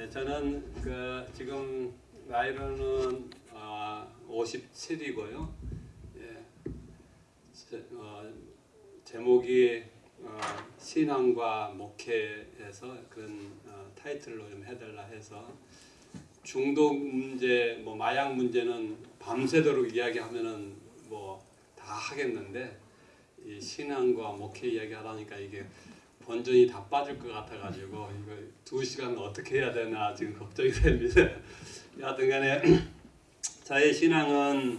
네, 저는 그 지금 나이로는 아, 57이고요. 예, 제, 어, 제목이 어, 신앙과 목회에서 그런 어, 타이틀로 좀 해달라 해서 중독 문제, 뭐 마약 문제는 밤새도록 이야기하면은 뭐 다 하겠는데 이 신앙과 목회 이야기하라니까 이게 본전이 다 빠질 것 같아가지고 이거 두 시간 어떻게 해야 되나 지금 걱정이 됩니다. 여하튼간에 저의 신앙은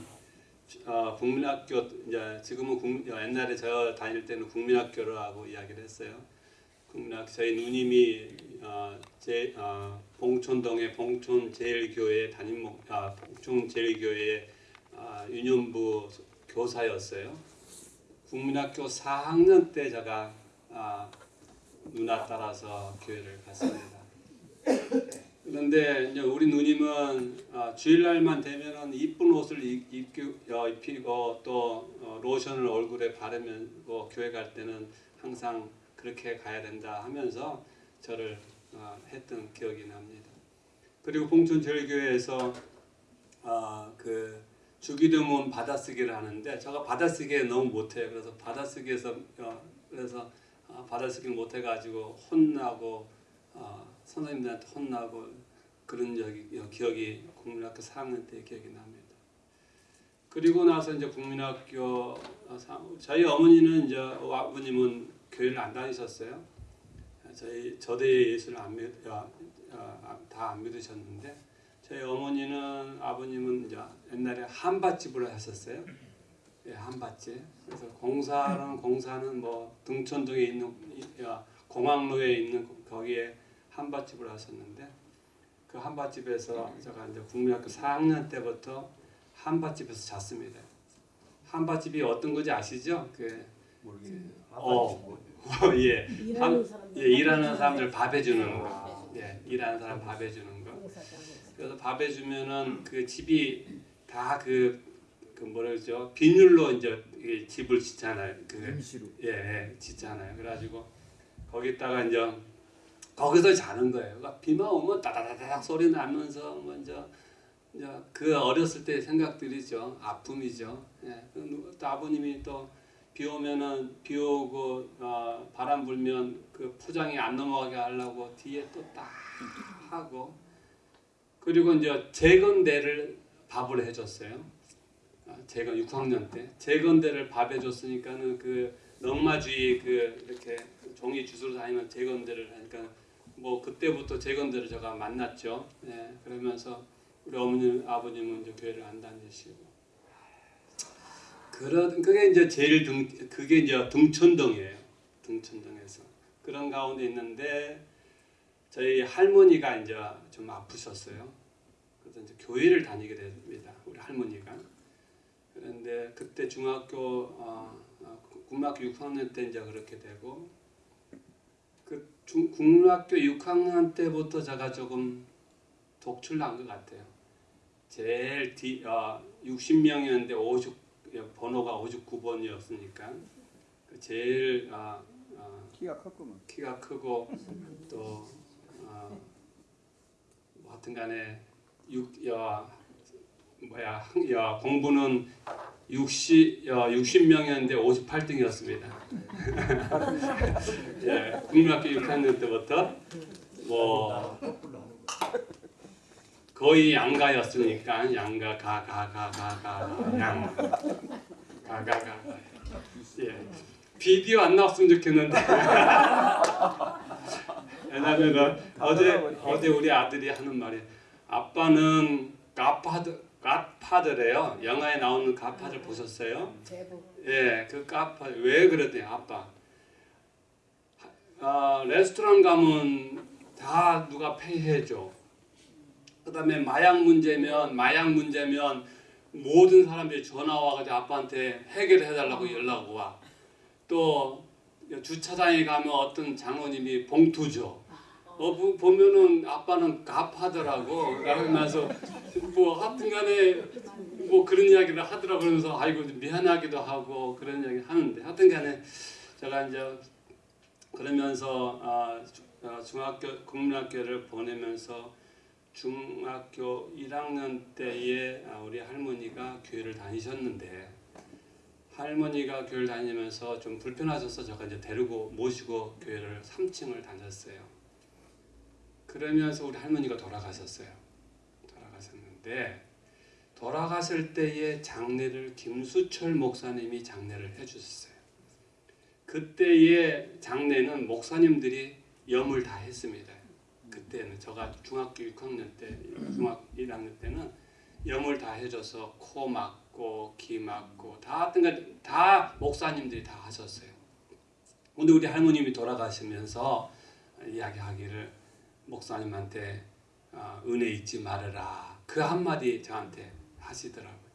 어, 국민학교 이제 지금은 국, 옛날에 저 다닐 때는 국민학교라고 이야기를 했어요. 국민학 저희 누님이 어, 제 어, 봉촌동의 봉촌 제일교회 담임 목 아, 봉촌 제일교회 아, 유년부 교사였어요. 국민학교 4학년 때 제가 아, 누나 따라서 교회를 갔습니다. 그런데 이제 우리 누님은 아, 주일날만 되면은 이쁜 옷을 어, 입히고 또 어, 로션을 얼굴에 바르면고 교회 갈 때는 항상 그렇게 가야 된다 하면서 저를 어, 했던 기억이 납니다. 그리고 봉천 제일교회에서 어, 그 주기도문 받아쓰기를 하는데 제가 받아쓰기 너무 못해요. 그래서 받아쓰기에서 어, 그래서 어, 받아쓰기를 못해가지고 혼나고 어, 선생님들한테 혼나고 그런 적이 어, 기억이 국민학교 4학년 때 기억이 납니다. 그리고 나서 이제 국민학교 어, 사- 저희 어머니는 이제 아버님은 교회를 안 다니셨어요. 저희 저대 예수를 안 믿, 어, 어, 다안 믿으셨는데 저희 어머니는 아버님은 이제 옛날에 한밭집을 하셨어요. 예, 한밭집. 그래서 공사는 공사는 뭐 등촌동에 있는 공항로에 있는 거기에 한밭집을 하셨는데 그 한밭집에서 제가 이제 국민학교 4학년 때부터 한밭집에서 잤습니다. 한밭집이 어떤 건지 아시죠? 그 모르겠네요. 어. 예, 일하는 사람들 예, 일하는 사람들 밥 해주는 거. 예, 일하는 사람 밥 해주는 거. 그래서 밥 해주면은 그 집이 다그 그 뭐라 그러죠? 비닐로 이제 이 집을 짓잖아요. 그 임시로. 예, 예, 짓잖아요. 그래가지고 거기다가 이제 거기서 자는 거예요. 그러니까 비만 오면 따다다닥 소리 나면서 먼저 이제 그 어렸을 때 생각들이죠. 아픔이죠. 예. 그 누- 또 아버님이 또 비 오면은 비 오고 어, 바람 불면 그 포장이 안 넘어가게 하려고 뒤에 또 딱 하고 그리고 이제 재건대를 밥을 해줬어요. 아, 재건 6학년 때 재건대를 밥 해 줬으니까는 그 넝마주의 그 이렇게 종이 주스로 다니는 재건대를 하니까 뭐 그때부터 재건대를 제가 만났죠. 예, 그러면서 우리 어머님 아버님은 이제 교회를 안 다니시고 그런 그게 이제 제일 등 그게 이제 등촌동이에요. 등촌동에서 그런 가운데 있는데 저희 할머니가 이제 좀 아프셨어요. 그래서 이제 교회를 다니게 됩니다. 우리 할머니가. 그런데 그때 중학교 어, 어, 국민학교 6학년 때 이제 그렇게 되고 그 중, 국민학교 6학년 때부터 제가 조금 독출난 것 같아요. 제일 뒤 어, 60명이었는데 50 번호가 59번이었으니까 그 제일 어, 어, 키가 컸구만. 키가 크고 또 어, 뭐 하여튼간에 육, 야, 뭐야? 항- 야, 공부는 60 야, 60명이었는데 58등이었습니다. 예, 국민학교 6학년 때부터 뭐 거의 양가였으니까 양가 가 가 가 가 가양. 가가가 예. 비디오 안 나왔으면 좋겠는데. 왜냐면은 어제 어제 우리 아들이 하는 말이 아빠는 가파드 가파드래요 영화에 나오는 가파드 보셨어요? 제복 예, 그 카파 왜 그러대 아빠. 아, 레스토랑 가면 다 누가 페이해줘. 그 다음에 마약 문제면 마약 문제면 모든 사람들이 전화 와가지고 아빠한테 해결해달라고 연락 와. 또 주차장에 가면 어떤 장로님이 봉투 줘. 어, 보- 보면은 아빠는 갑하더라고. 그러면서 뭐 하여튼간에 뭐 그런 이야기를 하더라 그러면서 아이고 미안하기도 하고 그런 이야기 하는데 하여튼간에 제가 이제 그러면서 아, 어, 중학교 국민학교를 보내면서 중학교 1학년 때에 아, 우리 할머니가 교회를 다니셨는데 할머니가 교회를 다니면서 좀 불편하셔서 제가 이제 데리고 모시고 교회를 3층을 다녔어요. 그러면서 우리 할머니가 돌아가셨어요. 돌아가셨는데 돌아가실 때의 장례를 김수철 목사님이 장례를 해주셨어요. 그때의 장례는 목사님들이 염을 다 했습니다. 그때는 제가 중학교 6학년 때, 중학교 1학년 때는 염을 다 해줘서 코 막고 귀 막고 다 하여튼 다 목사님들이 다 하셨어요. 근데 우리 할머님이 돌아가시면서 이야기하기를 목사님한테 어, 은혜 잊지 말아라 그 한마디 저한테 하시더라고요.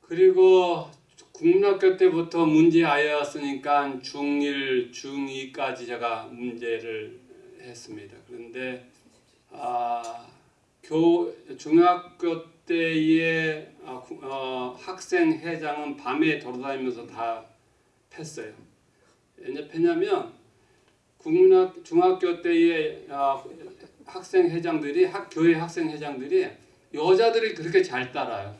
그리고 국민학교 때부터 문제 아이였으니까 중1, 중2까지 제가 문제를 했습니다. 그런데 아, 교 중학교 때의 아, 구- 어, 학생 회장은 밤에 돌아다니면서 다 팼어요. 왜냐 패냐면 국민학 중학교 때의 아, 학생 회장들이 학 교회 학생 회장들이 여자들이 그렇게 잘 따라요.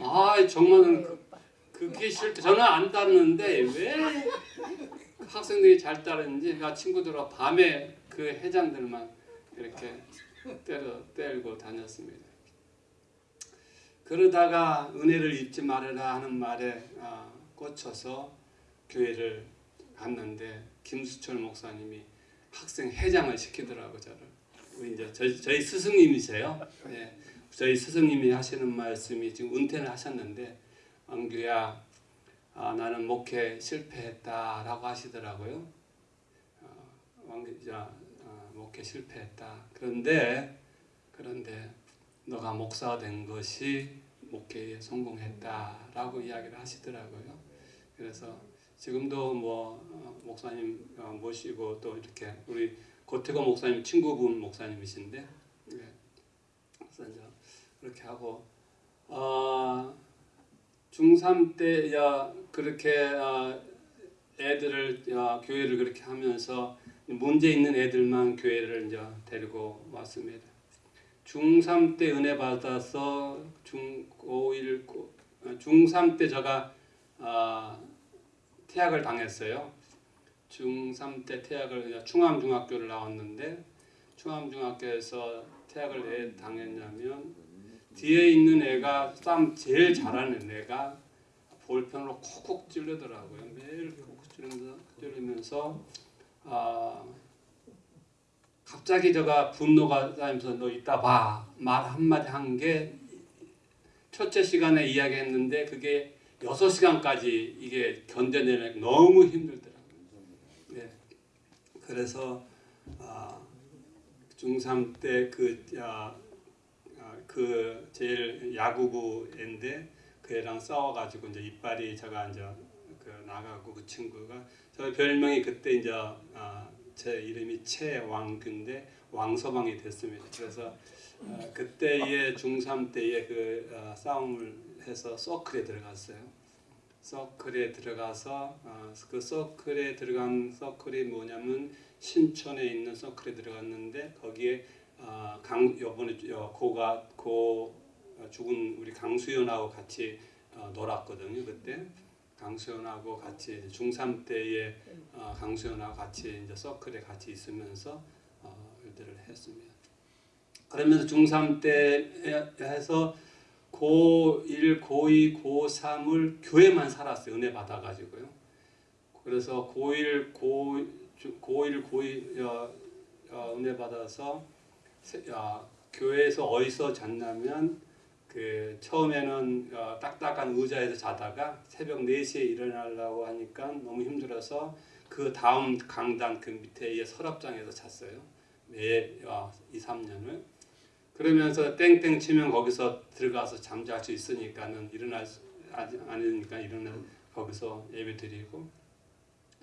아 정말 그, 그게 싫다. 저는 안 따르는데 왜 학생들이 잘 따르는지 그 친구들과 밤에 그 회장들만 이렇게 때려 때리고 다녔습니다. 그러다가 은혜를 잊지 말아라 하는 말에 아, 꽂혀서 교회를 갔는데 김수철 목사님이 학생 회장을 시키더라고 저를. 이제 저희, 저희 스승님이세요. 예. 저희 스승님이 하시는 말씀이 지금 은퇴를 하셨는데 왕규야 아, 나는 목회 실패했다라고 하시더라고요. 어, 왕규야 어, 목회 실패했다. 그런데 그런데 너가 목사가 된 것이 목회에 성공했다라고 이야기를 하시더라고요. 그래서 지금도 뭐 어, 목사님 어, 모시고 또 이렇게 우리 고태고 목사님 친구분 목사님이신데 예. 그래서 이제 그렇게 하고 어, 중3 때 야, 그렇게 어, 애들을 어, 교회를 그렇게 하면서 문제 있는 애들만 교회를 이제 데리고 왔습니다. 중3 때 은혜 받아서 중5일 중3 때 제가 어, 퇴학을 당했어요. 중3 때 퇴학을 충암중학교를 나왔는데 충암중학교에서 퇴학을 왜 당했냐면 뒤에 있는 애가 싸움 제일 잘하는 애가 볼펜으로 콕콕 찌르더라고요. 매일 콕콕 찌르면서 아 갑자기 제가 분노가 쌓이면서 너 이따 봐 말 한마디 한 게 첫째 시간에 이야기했는데 그게 여섯 시간까지 이게 견뎌내는 너무 힘들더라고요. 네. 그래서 아, 중3 때그 아, 아, 그 제일 야구부 애인데 그 애랑 싸워가지고 이제 이빨이 제가 이제 그 나가고 그 친구가 저 별명이 그때 이제 아, 제 이름이 최왕규인데 왕서방이 됐습니다. 그래서 어, 그때의 중3 때의 그 어, 싸움을 해서 서클에 들어갔어요. 서클에 들어가서 어, 그 서클에 들어간 서클이 뭐냐면 신촌에 있는 서클에 들어갔는데 거기에 어, 강 요번에 어, 고가 고 어, 죽은 우리 강수연하고 같이 어, 놀았거든요 그때 강수연하고 같이 중3 때에 어, 강수연하고 같이 이제 서클에 같이 있으면서 어, 일들을 했습니다. 그러면서 중3 때 해서 고1, 고2, 고3을 교회만 살았어요. 은혜 받아가지고요. 그래서 고1, 고, 고1, 고2 어, 어, 은혜 받아서 세- 어, 교회에서 어디서 잤냐면 그 처음에는 어, 딱딱한 의자에서 자다가 새벽 4시에 일어나려고 하니까 너무 힘들어서 그 다음 강당 그 밑에 서랍장에서 잤어요. 매 어, 2, 3년을. 그러면서 땡땡 치면 거기서 들어가서 잠잘 수 있으니까는 일어날 수 아니- 아니니까 일어나 거기서 예배 드리고.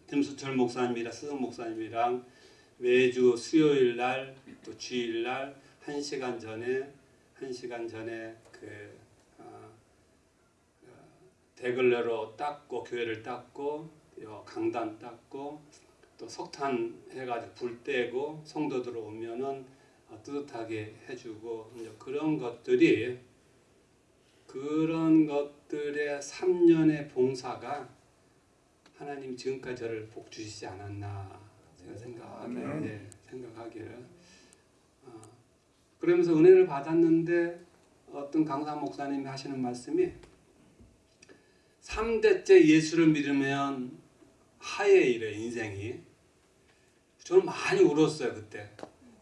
김수철 목사님이랑 스승 목사님이랑 매주 수요일 날 또 주일 날한 시간 전에 한 시간 전에 그 어, 어, 대걸레로 닦고 교회를 닦고 어, 강단 닦고 또 석탄 해가지고 불 떼고 성도들 오면은 어, 뜨뜻하게 해주고 이제 그런 것들이 그런 것들의 3년의 봉사가 하나님 지금까지 저를 복 주시지 않았나 제가 생각하기에 아멘. 네, 생각하기에 어, 그러면서 은혜를 받았는데 어떤 강사 목사님이 하시는 말씀이 3대째 예수를 믿으면 하에 이래 인생이. 저는 많이 울었어요 그때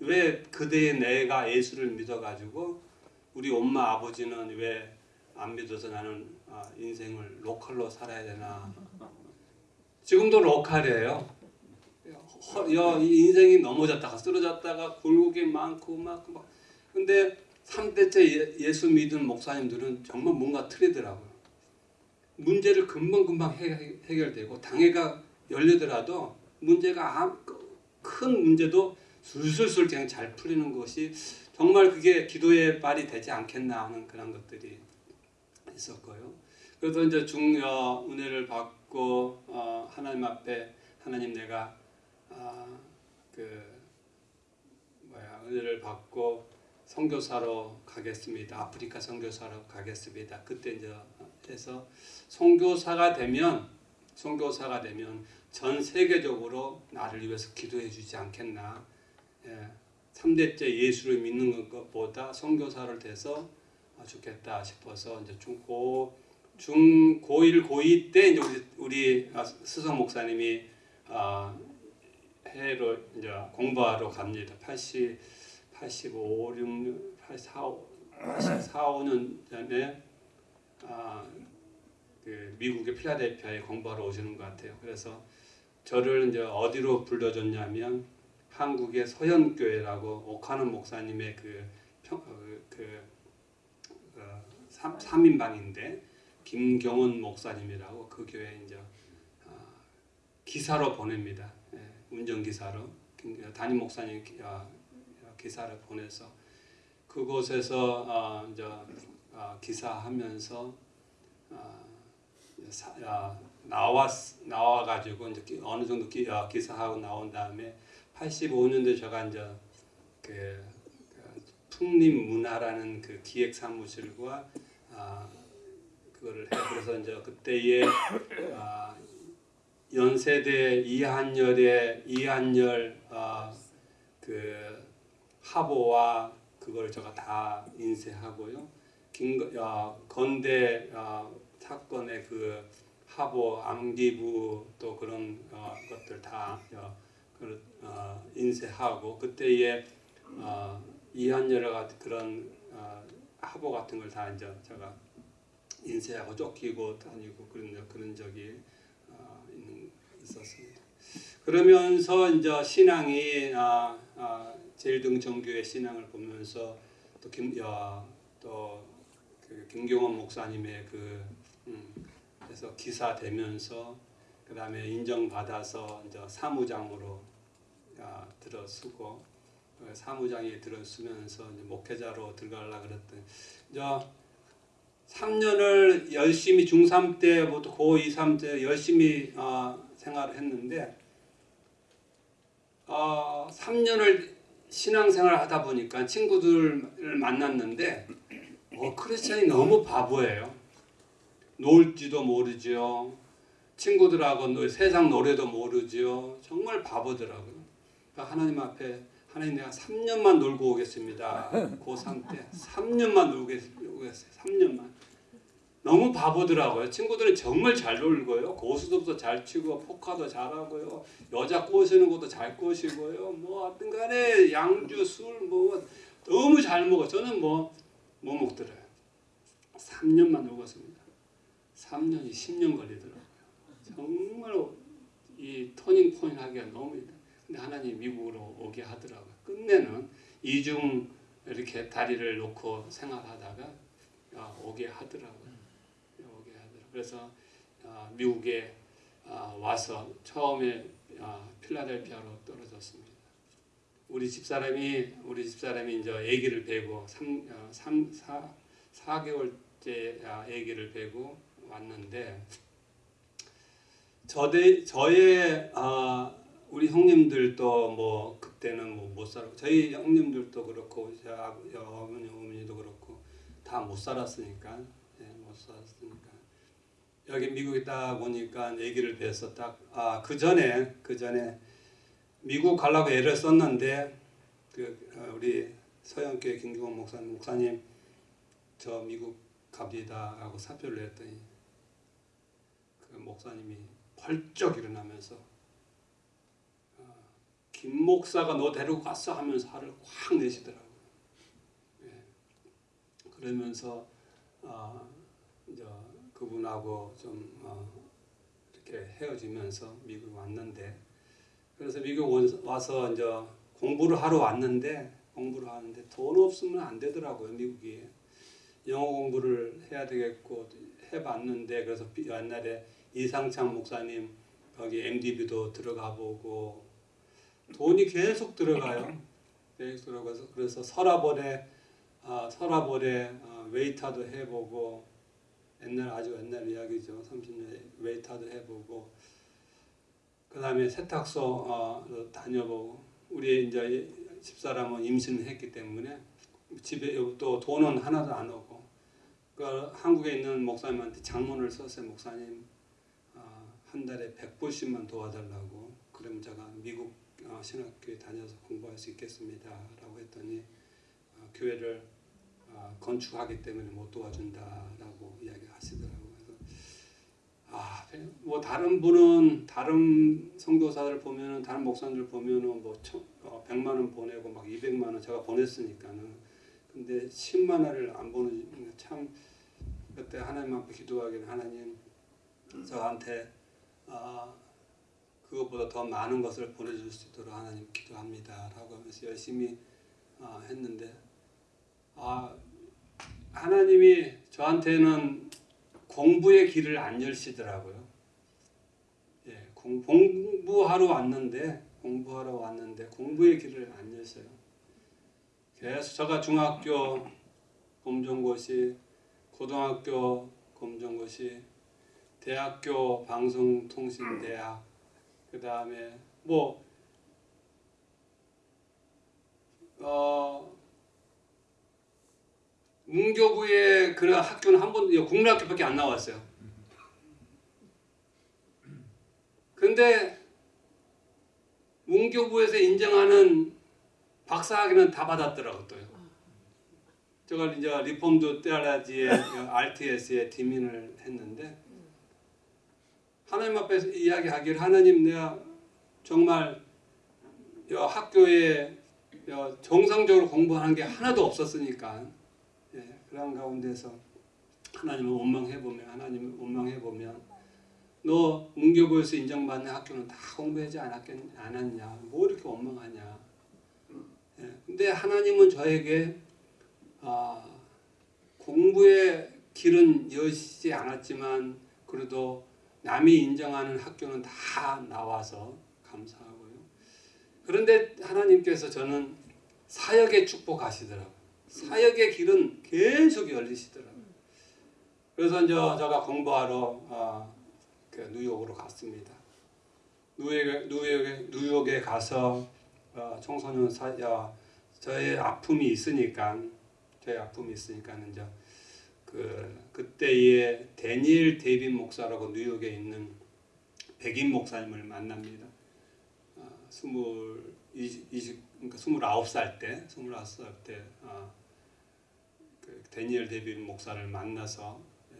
왜 그대의 내가 예수를 믿어가지고 우리 엄마 아버지는 왜 안 믿어서 나는 아, 인생을 로컬로 살아야 되나? 지금도 로컬이에요. 이 인생이 넘어졌다가 쓰러졌다가 굴곡이 많고 막, 막. 근데 3대째 예, 예수 믿은 목사님들은 정말 뭔가 틀리더라고요. 문제를 금방금방 해, 해결되고 당회가 열리더라도 문제가 아- 큰 문제도 술술술 그냥 잘 풀리는 것이 정말 그게 기도의 발이 되지 않겠나 하는 그런 것들이 있었고요. 그래서 이제 중 어, 은혜를 받고 어, 하나님 앞에 하나님 내가 아, 그 뭐야 은혜를 받고 선교사로 가겠습니다. 아프리카 선교사로 가겠습니다. 그때 이제 해서 선교사가 되면 선교사가 되면 전 세계적으로 나를 위해서 기도해 주지 않겠나. 예, 3대째 예수를 믿는 것보다 선교사를 돼서 아, 좋겠다 싶어서 이제 중고 중 고1 고2 때 이제 우리 우리 아, 스성 목사님이 아, 해외로 이제 공부하러 갑니다. 80 85 6 84 84 5년 전에 아, 그 미국의 필라델피아에 공부하러 오시는 것 같아요. 그래서 저를 이제 어디로 불러줬냐면 한국의 서현교회라고 오카는 목사님의 그, 평, 어, 그 어, 삼, 3인방인데 김경원 목사님이라고 그 교회 이제 어, 기사로 보냅니다. 예, 운전기사로 김- 담임 목사님 기, 어, 기사를 보내서 그곳에서 어, 이제 어, 기사하면서 어, 사, 어, 나와 나와 가지고 이제 기- 어느 정도 기, 어, 기사하고 나온 다음에 85년도에 제가 이제 그, 그 풍림 문화라는 그 기획 사무실과 아 그거를 해 그래서 이제 그때에 아, 연세대 이한열의 이한열 아, 그 화보와 그걸 제가 다 인쇄하고요. 김 어, 건대 어, 사건의 그 화보 암기부 또 그런 어, 것들 다 어, 그, 어, 인쇄하고 그때에 어, 이한열의 같은 그런 어, 화보 같은 걸 다 이제 제가 인쇄하고 쫓기고 다니고 그런 그런 적이 어, 있는, 있었습니다. 그러면서 이제 신앙이 아, 아, 제일등 정교회 신앙을 보면서 또 김, 야, 또 그 김경원 목사님의 그 음, 그래서 기사 되면서 그 다음에 인정받아서 이제 사무장으로 아, 들어서고 어, 사무장에 들어서면서 이제 목회자로 들어가려 그랬더니 이제 3년을 열심히 중3 때부터 고2, 3때 열심히 어, 생활을 했는데 어, 3년을 신앙생활을 하다 보니까 친구들을 만났는데 어, 크리스천이 너무 바보예요. 놀지도 모르죠. 친구들하고 노- 세상 노래도 모르죠. 정말 바보더라고요. 그러니까 하나님 앞에 하나님 내가 3년만 놀고 오겠습니다. 고3 때 3년만 놀고 오겠어요. 3년만. 너무 바보더라고요. 친구들은 정말 잘 놀고요. 고수도도 잘 치고 포카도 잘하고요. 여자 꼬시는 것도 잘 꼬시고요. 뭐 하여튼 간에 양주 술 뭐 너무 잘 먹어. 저는 뭐 뭐 먹더라요. 3년만 놀았습니다. 3년이 10년 걸리더라고요. 정말 이 터닝 포인트 하기가 너무 힘들어요. 근데 하나님 미국으로 오게 하더라고요. 끝내는 이중 이렇게 다리를 놓고 생활하다가 아, 오게 하더라고요. 오게 하더라고요. 그래서 아, 미국에 아, 와서 처음에 아, 필라델피아로 떨어졌습니다. 우리 집사람이 우리 집사람이 이제 아기를 베고 3, 어, 3 4, 4개월째 아기를 베고 왔는데 저대 저의 아, 우리 형님들도 뭐 그때는 뭐 못 살고 저희 형님들도 그렇고 제 아- 어머니 어머니도 그렇고 다 못 살았으니까 예, 못 살았으니까. 여기 미국에 딱 오니까 얘기를 뵈서 딱아그 전에 그 전에 미국 가려고 애를 썼는데 그 어, 우리 서영교회 김규원 목사님 목사님 저 미국 갑니다 하고 사표를 냈더니 그 목사님이 벌쩍 일어나면서 어, 김 목사가 너 데리고 갔어 하면서 화를 확 내시더라고요. 예. 그러면서 어, 이제 그분하고 좀 어, 이렇게 헤어지면서 미국 왔는데 그래서 미국 온- 와서 이제 공부를 하러 왔는데 공부를 하는데 돈 없으면 안 되더라고요 미국이 영어 공부를 해야 되겠고 해봤는데 그래서 비- 옛날에 이상창 목사님 거기 MDB도 들어가 보고 돈이 계속 들어가요. 계속 들어가서 그래서 서라벌에 아, 서라벌에 어, 웨이터도 해보고 옛날 아주 옛날 이야기죠. 30년 웨이터도 해보고 그 다음에 세탁소 어, 다녀보고 우리 이제 집사람은 임신을 했기 때문에 집에 또 돈은 하나도 안 오고 그 한국에 있는 목사님한테 장문을 썼어요. 목사님 어, 한 달에 100불씩만 도와달라고 그럼 제가 미국 어, 신학교에 다녀서 공부할 수 있겠습니다 라고 했더니 어, 교회를 어, 건축하기 때문에 못 도와준다라고 이야기하시더라고요. 아, 뭐 다른 분은 다른 선교사들 보면은 다른 목사님들 보면은 뭐 천, 어, 100만 원 보내고 막 200만 원 제가 보냈으니까는 근데 10만 원을 안 보내는 참 그때 하나님 앞에 기도하기는 하나님 저한테 아 그것보다 더 많은 것을 보내줄 수 있도록 하나님 기도합니다 라고 하면서 열심히 아, 했는데 아 하나님이 저한테는 공부의 길을 안 열시더라고요. 예, 공, 공부하러 왔는데 공부하러 왔는데 공부의 길을 안 여셔요. 계속 제가 중학교 검정고시, 고등학교 검정고시, 대학교 방송통신대학, 그 다음에 뭐 어, 문교부의 그 학교는 한 번도 국민학교밖에 안 나왔어요. 근데 문교부에서 인정하는 박사학위는 다 받았더라고 또요. 제가 이제 Reformed Theology의 RTS에 D.Min을 했는데 하나님 앞에서 이야기하기를 하나님 내가 정말 여 학교에 여 정상적으로 공부하는 게 하나도 없었으니까 예, 그런 가운데서 하나님을 원망해 보면 하나님을 원망해 보면 너 문교부에서 인정받는 학교는 다 공부하지 않았겠 않았냐? 뭐 이렇게 원망하냐? 예, 근데 하나님은 저에게 아, 공부의 길은 여시지 않았지만 그래도 남이 인정하는 학교는 다 나와서 감사하고요. 그런데 하나님께서 저는 사역의 축복하시더라고요. 사역의 길은 계속 열리시더라고요. 그래서 이제 제가 공부하러 아, 그 뉴욕으로 갔습니다. 뉴욕에, 뉴욕에, 뉴욕에 가서 어, 청소년 사, 어, 저의 아픔이 있으니까 저의 아픔이 있으니까 이제 그 그때의 데니엘 데이빗 목사라고 뉴욕에 있는 백인 목사님을 만납니다. 어, 스물 이십 이십 그러니까 스물아홉 살 때, 스물아홉 살때 어, 그 데니엘 데이빗 목사를 만나서 예,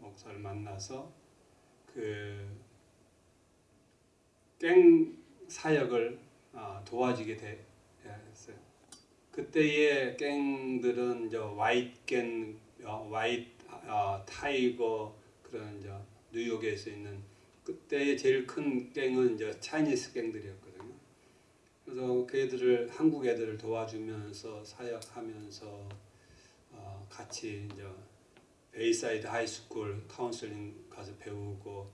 목사를 만나서 그 갱 사역을 어, 도와주게 됐어요. 그때의 갱들은 이제 white 갱, 어, White 어, Tiger 그런 이제 뉴욕에서 있는 그때의 제일 큰 갱은 이제 Chinese 갱들이었거든요. 그래서 그 애들을 한국 애들을 도와주면서 사역하면서 어, 같이 이제 Bayside High School counseling 가서 배우고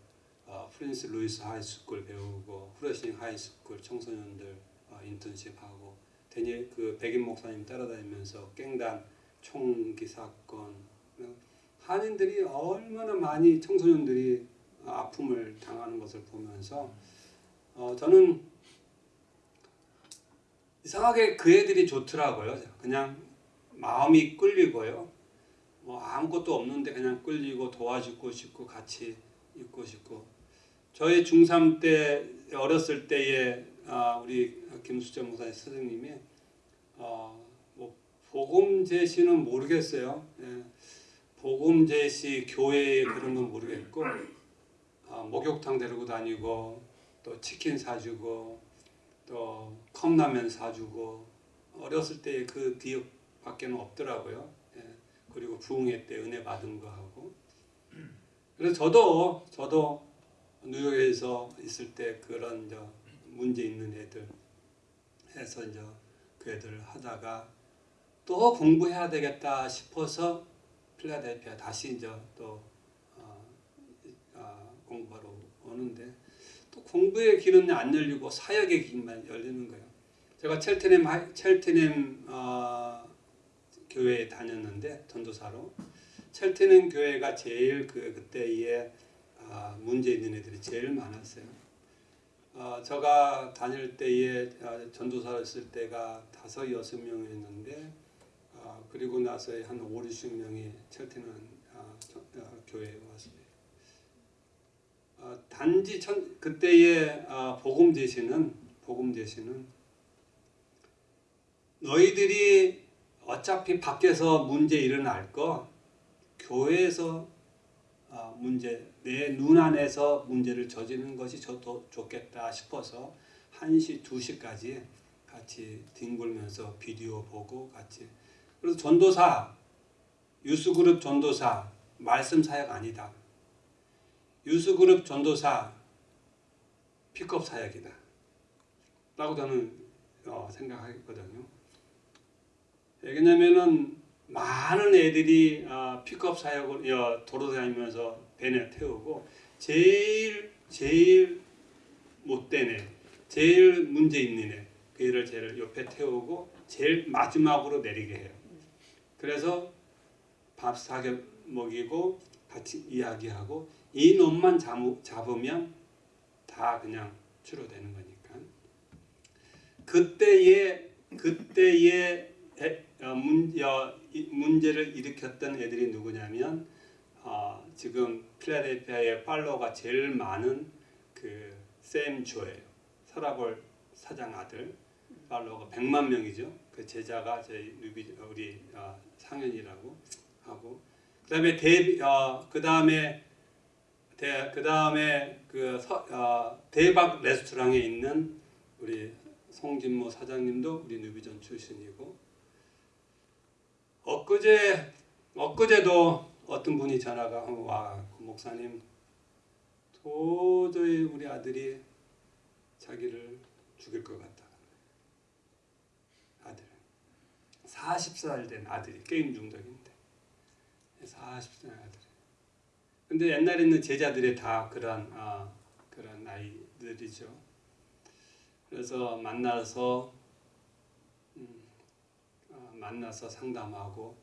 어, Francis Lewis High School 배우고 Flushing High School 청소년들 어, 인턴십하고 데니 그 백인 목사님 따라다니면서 깽단 총기 사건 한인들이 얼마나 많이 청소년들이 아픔을 당하는 것을 보면서 어, 저는 이상하게 그 애들이 좋더라고요. 그냥 마음이 끌리고요. 뭐 아무것도 없는데 그냥 끌리고 도와주고 싶고 같이 있고 싶고 저희 중3 때 어렸을 때에 아, 우리 김수정 목사님 선생님이 어, 뭐 복음 제시는 모르겠어요. 예. 복음 제시 교회 그런 건 모르겠고 아, 목욕탕 데리고 다니고 또 치킨 사주고 또 컵라면 사주고 어렸을 때 그 기억밖에 는 없더라고요. 예. 그리고 부흥회 때 은혜 받은 거 하고 그래서 저도 저도 뉴욕에서 있을 때 그런 저 문제 있는 애들 해서 이제 그 애들 하다가 또 공부해야 되겠다 싶어서 필라델피아 다시 이제 또 어, 어, 공부하러 오는데 또 공부의 길은 안 열리고 사역의 길만 열리는 거예요. 제가 첼트넴 첼트넴 어, 교회에 다녔는데 전도사로 첼트넴 교회가 제일 그 그때에 아, 문제 있는 애들이 제일 많았어요. 어, 제가 다닐 때에 어, 전도사로 있을 때가 다섯 여섯 명이었는데 어, 그리고 나서 한 5, 60명이 첼트넘 어, 저- 어, 교회에 왔습니다. 어, 단지 천, 그때의 어, 복음 제시는 복음 제시는 너희들이 어차피 밖에서 문제 일어날 거 교회에서 어, 문제 내 눈 안에서 문제를 저지르는 것이 저도 좋겠다 싶어서 1시, 2시까지 같이 뒹굴면서 비디오 보고 같이 그래서 전도사 유스그룹 전도사 말씀 사역 아니다. youth group 전도사 픽업 사역이다. 라고 저는 어, 생각하거든요. 왜냐면은 많은 애들이 아, 픽업 사역을 어, 도로 다니면서 밴에 태우고 제일 제일 못된 애, 제일 문제 있는 애, 그 애를 제일 옆에 태우고 제일 마지막으로 내리게 해요. 그래서 밥 사겨 먹이고 같이 이야기하고 이 놈만 잡- 잡으면 다 그냥 치료되는 거니까. 그때의 그때의 에- 어, 문, 어, 이- 문제를 일으켰던 애들이 누구냐면 어, 지금 필라델피아의 팔로워가 제일 많은 그샘 조예요. 서라볼 사장 아들 팔로워가 100만 명이죠. 그 제자가 저희 우리 어, 상현이라고 하고 그다음에 대 어, 그다음에 대, 그다음에 그 서, 어, 대박 레스토랑에 있는 우리 송진모 사장님도 우리 누비전 출신이고 엊그제 엊그제도 어떤 분이 전화가 와 그 목사님 도저히 우리 아들이 자기를 죽일 것 같다. 아들 40살 된 아들이 게임 중독인데 40살 아들. 근데 옛날에 있는 제자들이 다 그런 아, 그런 아이들이죠. 그래서 만나서 음, 어, 만나서 상담하고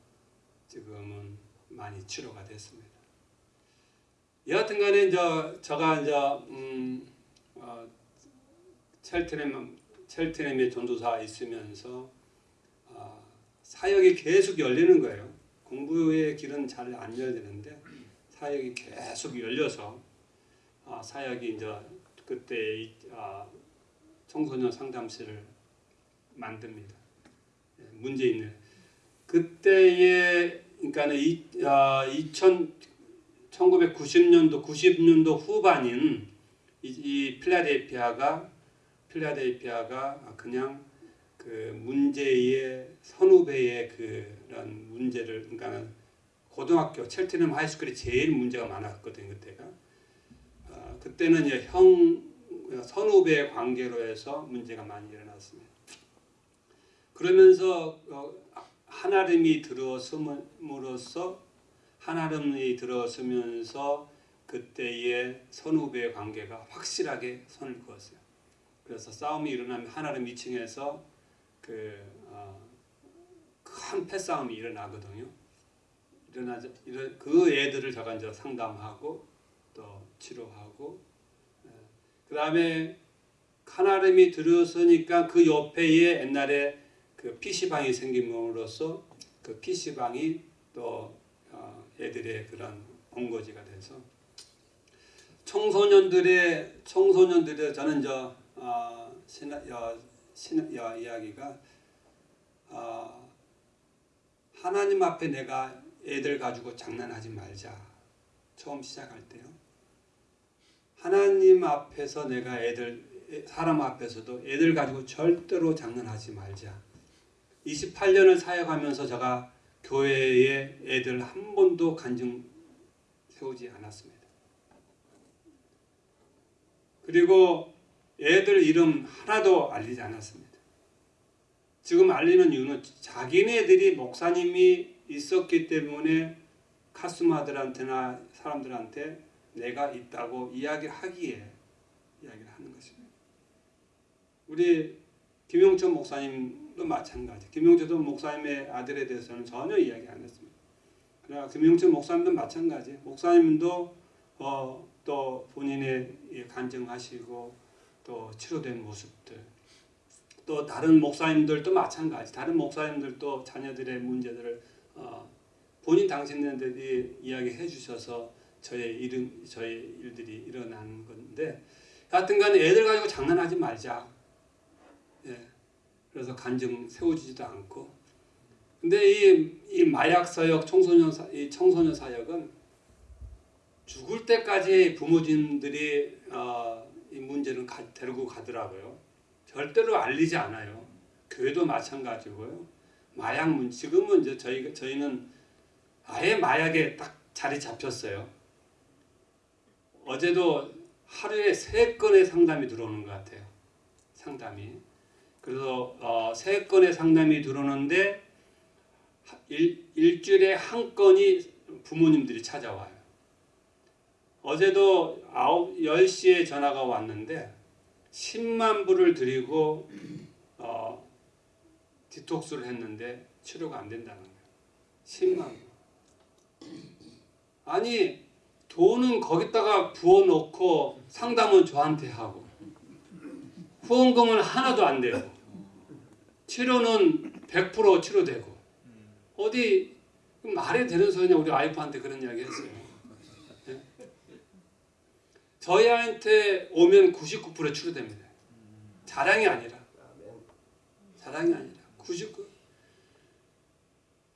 지금은 많이 치료가 됐습니다. 여하튼 간에 이제 제가 이제 음, 어, 첼트렘 첼트렘의 전도사 있으면서 어, 사역이 계속 열리는 거예요. 공부의 길은 잘 안 열리는데 사역이 계속 열려서 아, 사역이 이제 그때 이, 아, 청소년 상담실을 만듭니다. 예, 문제 있는 그때의 그러니까는 이, 아, 2000 1990년도 90년도 후반인 이, 이 필라델피아가 필라델피아가 그냥 그 문제의 선후배의 그런 문제를 그러니까 고등학교 첼트넘 하이스쿨이 제일 문제가 많았거든요 그때가 어, 그때는 이제 형 선후배 관계로 해서 문제가 많이 일어났습니다. 그러면서 어, 하나님이 들어섬으로써 하나님이 들어서면서 그때의 선후배 관계가 확실하게 선을 그었어요. 그래서 싸움이 일어나면 하나님 2층에서 그, 어, 큰 패싸움이 일어나거든요. 일어나자 이런 그 애들을 제가 이제 상담하고 또 치료하고 그 다음에 하나님이 들었으니까 그 옆에에 옛날에 그 PC방이 생김으로써 그 PC방이 또 어, 애들의 그런 본거지가 돼서 청소년들의 청소년들의 저는 저 어, 신화 어, 신 어, 이야기가 어, 하나님 앞에 내가 애들 가지고 장난하지 말자 처음 시작할 때요. 하나님 앞에서 내가 애들 사람 앞에서도 애들 가지고 절대로 장난하지 말자. 28년을 사역하면서 제가 교회에 애들 한 번도 간증 세우지 않았습니다. 그리고 애들 이름 하나도 알리지 않았습니다. 지금 알리는 이유는 자기네들이 목사님이 있었기 때문에 카스마들한테나 사람들한테 내가 있다고 이야기하기에 이야기를 하는 것입니다. 우리 김용천 목사님도 마찬가지. 김용천 목사님의 아들에 대해서는 전혀 이야기 안 했습니다. 그러나 김용천 목사님도 마찬가지. 목사님도 어, 또 본인의 간증하시고 또 치료된 모습들 또 다른 목사님들도 마찬가지. 다른 목사님들도 자녀들의 문제들을 어, 본인 당신들이 이야기해 주셔서 저의 이름 저의 일들이 일어난 건데 하여튼간에 애들 가지고 장난하지 말자. 예. 그래서 간증 세워지지도 않고. 근데 이, 이 마약 사역 청소년 사, 이 청소년 사역은 죽을 때까지 부모님들이 어, 이 문제는 가, 데리고 가더라고요. 절대로 알리지 않아요. 교회도 마찬가지고요. 마약 문 지금은 이제 저희 저희는 아예 마약에 딱 자리 잡혔어요. 어제도 하루에 세 건의 상담이 들어오는 것 같아요. 상담이. 그래서 어, 세 건의 상담이 들어오는데 일, 일주일에 한 건이 부모님들이 찾아와요. 어제도 9, 10시에 전화가 왔는데 10만 불을 드리고 어, 디톡스를 했는데 치료가 안 된다는 거예요. 10만 불. 아니 돈은 거기다가 부어놓고 상담은 저한테 하고 후원금은 하나도 안 되고 치료는 100% 치료되고 어디 말이 되는 소리냐 우리 와이프한테 그런 이야기 했어요. 네? 저희한테 오면 99% 치료됩니다. 자랑이 아니라 자랑이 아니라 99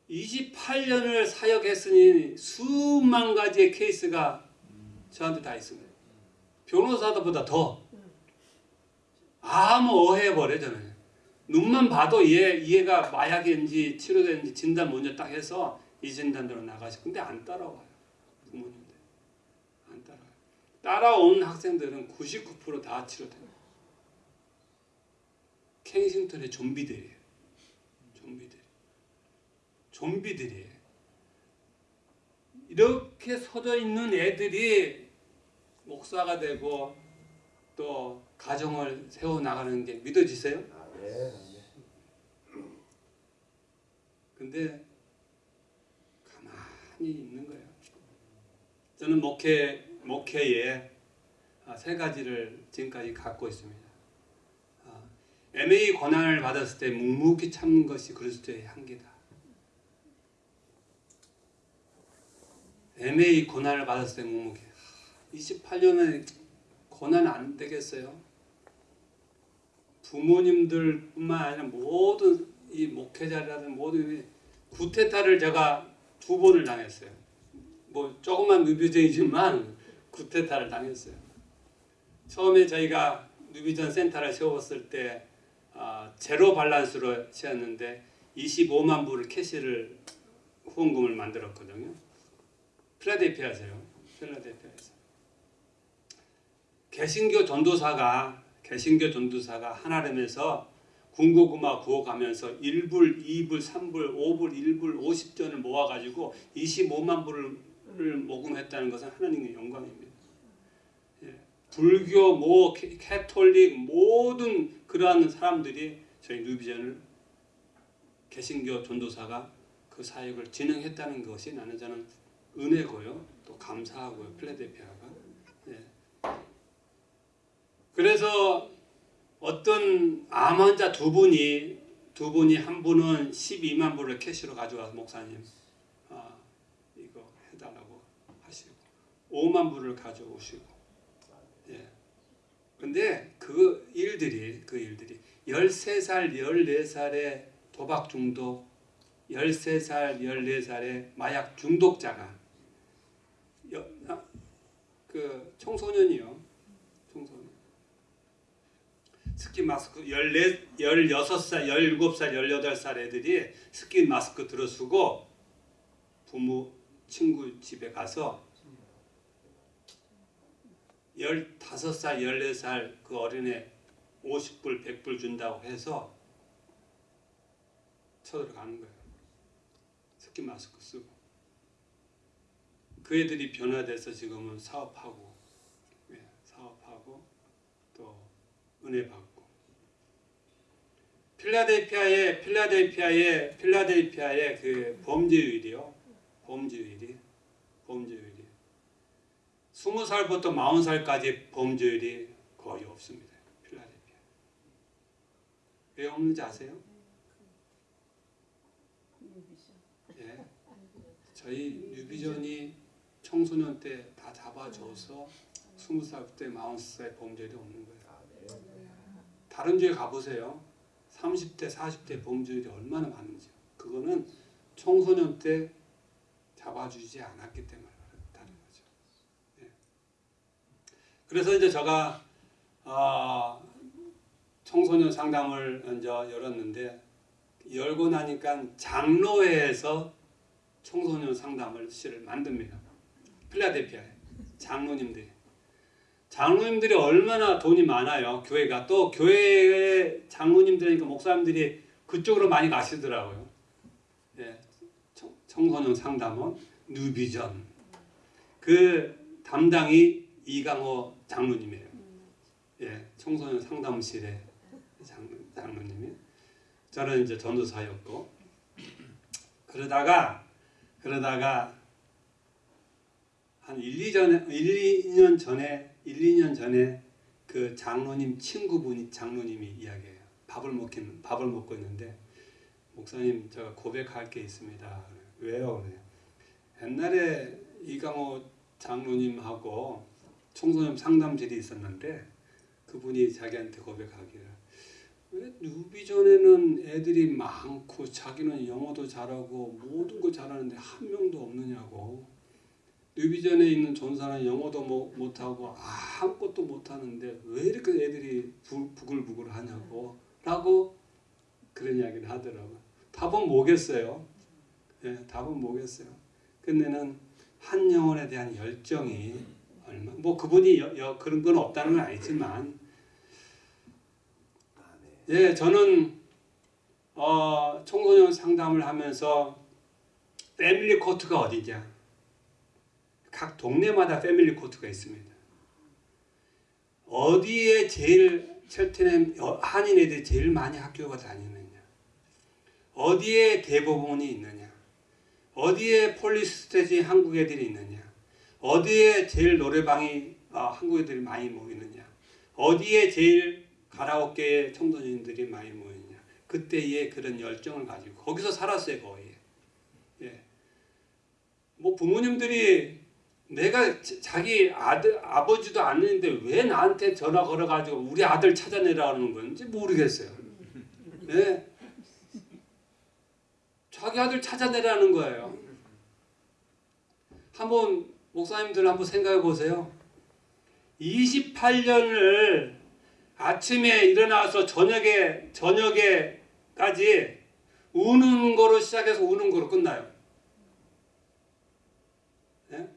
28년을 사역했으니 수만 가지의 케이스가 저한테 다 있습니다. 변호사보다 더 아무 오해버려 저는 눈만 봐도 얘 얘가 마약인지 치료된지 진단 먼저 딱 해서 이 진단대로 나가시. 근데 안 따라와요 따라와요. 따라온 학생들은 99%다 치료돼요. 켄싱턴의 좀비들이에요. 좀비들. 좀비들이에요. 이렇게 서져 있는 애들이 목사가 되고 또 가정을 세워 나가는 게 믿어지세요? 아, 네. 근데 가만히 있는 거예요. 저는 목회 목회에 아, 세 가지를 지금까지 갖고 있습니다. 아, MA 권한을 받았을 때 묵묵히 참는 것이 그리스도의 한계다. MA 권한을 받았을 때 묵묵히 28년에 권한 안 되겠어요? 부모님들 뿐만 아니라 모든 이 목회자라든 모든 구테타를 제가 두 번을 당했어요. 뭐 조금만 누비전이지만 구테타를 당했어요. 처음에 저희가 누비전 센터를 세웠을 때 아, 제로 밸런스로 세웠는데 25만 불을 캐시를 후원금을 만들었거든요. 필라델피아세요. 필라델피아에서. 개신교 전도사가 개신교 전도사가 하나님에서 군고구마 구워가면서 1불, 2불, 3불, 5불, 1불, 50전을 모아가지고 25만 불을 모금했다는 것은 하나님의 영광입니다. 예. 불교, 모, 캐- 캐톨릭 모든 그러한 사람들이 저희 뉴비전을 개신교 전도사가 그 사역을 진행했다는 것이 나는 저는 은혜고요. 또 감사하고요. 필라델피아가. 예. 그래서 어떤 암 환자 두 분이 두 분이 한 분은 12만 불을 cash로 가져와서 목사님 아, 이거 해달라고 하시고 5만 불을 가져오시고. 예. 근데 그 일들이 그 일들이 13살 14살의 도박 중독 13살 14살의 마약 중독자가 여, 아, 그 청소년이요. 청소년. ski mask 14, 16살, 17살, 18살 애들이 ski mask 들어쓰고 부모, 친구 집에 가서 15살, 14살 그 어린애 50불, 100불 준다고 해서 쳐들어가는 거예요. 스킨 마스크 쓰고. 그 애들이 변화돼서 지금은 사업하고, 예, 사업하고 또 은혜 받고. 필라델피아의 필라델피아의 필라델피아의 그 범죄율이요. 범죄율이 범죄율이 20살부터 40살까지 범죄율이 거의 없습니다. 필라델피아. 왜 없는지 아세요? 예. 저희 뉴비전이 청소년 때 다 잡아줘서 20살 때 40살 범죄율이 없는 거예요. 다른 주에 가보세요. 30대, 40대 범죄율이 얼마나 많은지. 그거는 청소년 때 잡아주지 않았기 때문에 그렇다는 거죠. 예. 그래서 이제 제가 어, 청소년 상담을 이제 열었는데 열고 나니까 장로회에서 청소년 상담을 실을 만듭니다. 필라델피아에 장로님들이 장로님들이 얼마나 돈이 많아요. 교회가 또 교회의 장로님들이니까 목사님들이 그쪽으로 많이 가시더라고요. 예, 청, 청소년 상담원 뉴비전 그 담당이 이강호 장로님이에요. 예, 청소년 상담실의 장, 장로 님이 저는 이제 전도사였고 그러다가 그러다가 한 1, 2전 1, 2년 전에 1, 2년 전에 그 장로님 친구분이 장로님이 이야기해요. 밥을 먹긴 밥을 먹고 있는데 목사님 제가 고백할 게 있습니다. 왜요? 옛날에 이강호 장로님하고 청소년 상담실이 있었는데 그분이 자기한테 고백하기를 왜 뉴비전에는 애들이 많고 자기는 영어도 잘하고 모든 거 잘하는데 한 명도 없느냐고. 뉴비전에 있는 전사는 영어도 뭐 못하고 아무것도 못하는데 왜 이렇게 애들이 부, 부글부글 하냐고. 라고 그런 이야기를 하더라고요. 답은 뭐겠어요? 예, 답은 뭐겠어요? 근데는 한 영혼에 대한 열정이 얼마 뭐 그분이 여, 여, 그런 건 없다는 건 아니지만 예, 저는 어, 청소년 상담을 하면서 family court가 어디냐? 각 동네마다 family court가 있습니다. 어디에 제일 첼트넘 한인 애들이 제일 많이 학교가 다니느냐? 어디에 대법원이 있느냐? 어디에 police station 한국 애들이 있느냐? 어디에 제일 노래방이 어, 한국 애들이 많이 모이느냐? 어디에 제일 가라오케에 청소년들이 많이 모이느냐? 그때의 그런 열정을 가지고 거기서 살았어요 거의. 예. 뭐 부모님들이 내가 자기 아들 아버지도 아는데 왜 나한테 전화 걸어가지고 우리 아들 찾아내라는 건지 모르겠어요. 예. 자기 아들 찾아내라는 거예요. 한번 목사님들 한번 생각해 보세요. 28년을 아침에 일어나서 저녁에 저녁에까지 우는 거로 시작해서 우는 거로 끝나요. 네?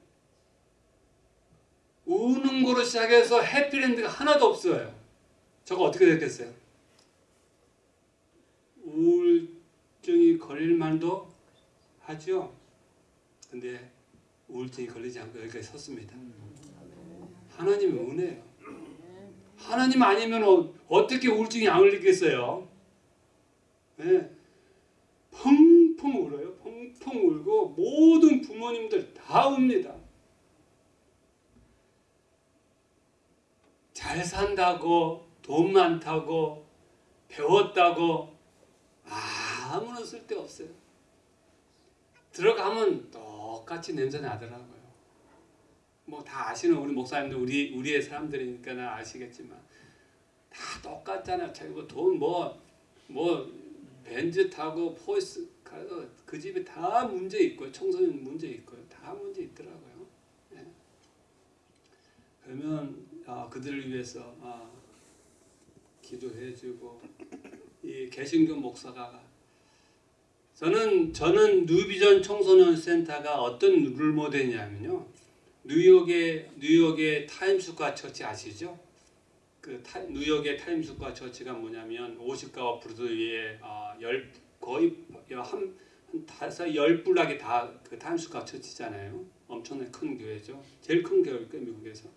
우는 거로 시작해서 해피랜드가 하나도 없어요. 저거 어떻게 됐겠어요? 우울증이 걸릴 만도 하죠. 근데 우울증이 걸리지 않고 여기까지 섰습니다. 하나님의 은혜예요. 하나님 아니면 어, 어떻게 우울증이 안 걸리겠어요? 네. 펑펑 울어요. 펑펑 울고 모든 부모님들 다 웁니다. 잘 산다고 돈 많다고 배웠다고 아무런 쓸데 없어요. 들어가면 똑같이 냄새 나더라고요. 뭐 다 아시는 우리 목사님들 우리 우리의 사람들이니까 아시겠지만 다 똑같잖아요. 자기가 돈뭐뭐 뭐 벤츠 타고 포스 가서 그 집에 다 문제 있고 청소년 문제 있고요. 다 문제 있더라고요. 예. 그러면 아, 그들을 위해서 아, 기도해주고 이 개신교 목사가 저는 저는 뉴비전 청소년 센터가 어떤 role model이냐면요. 뉴욕의 뉴욕의 Times Square Church 아시죠? 그 타, 뉴욕의 Times Square Church가 뭐냐면 50가와 Broadway에 어, 열 거의 한, 한 다섯 열 block이 다 그 Times Square Church잖아요. 엄청나게 큰 교회죠. 제일 큰 거예요 미국에서.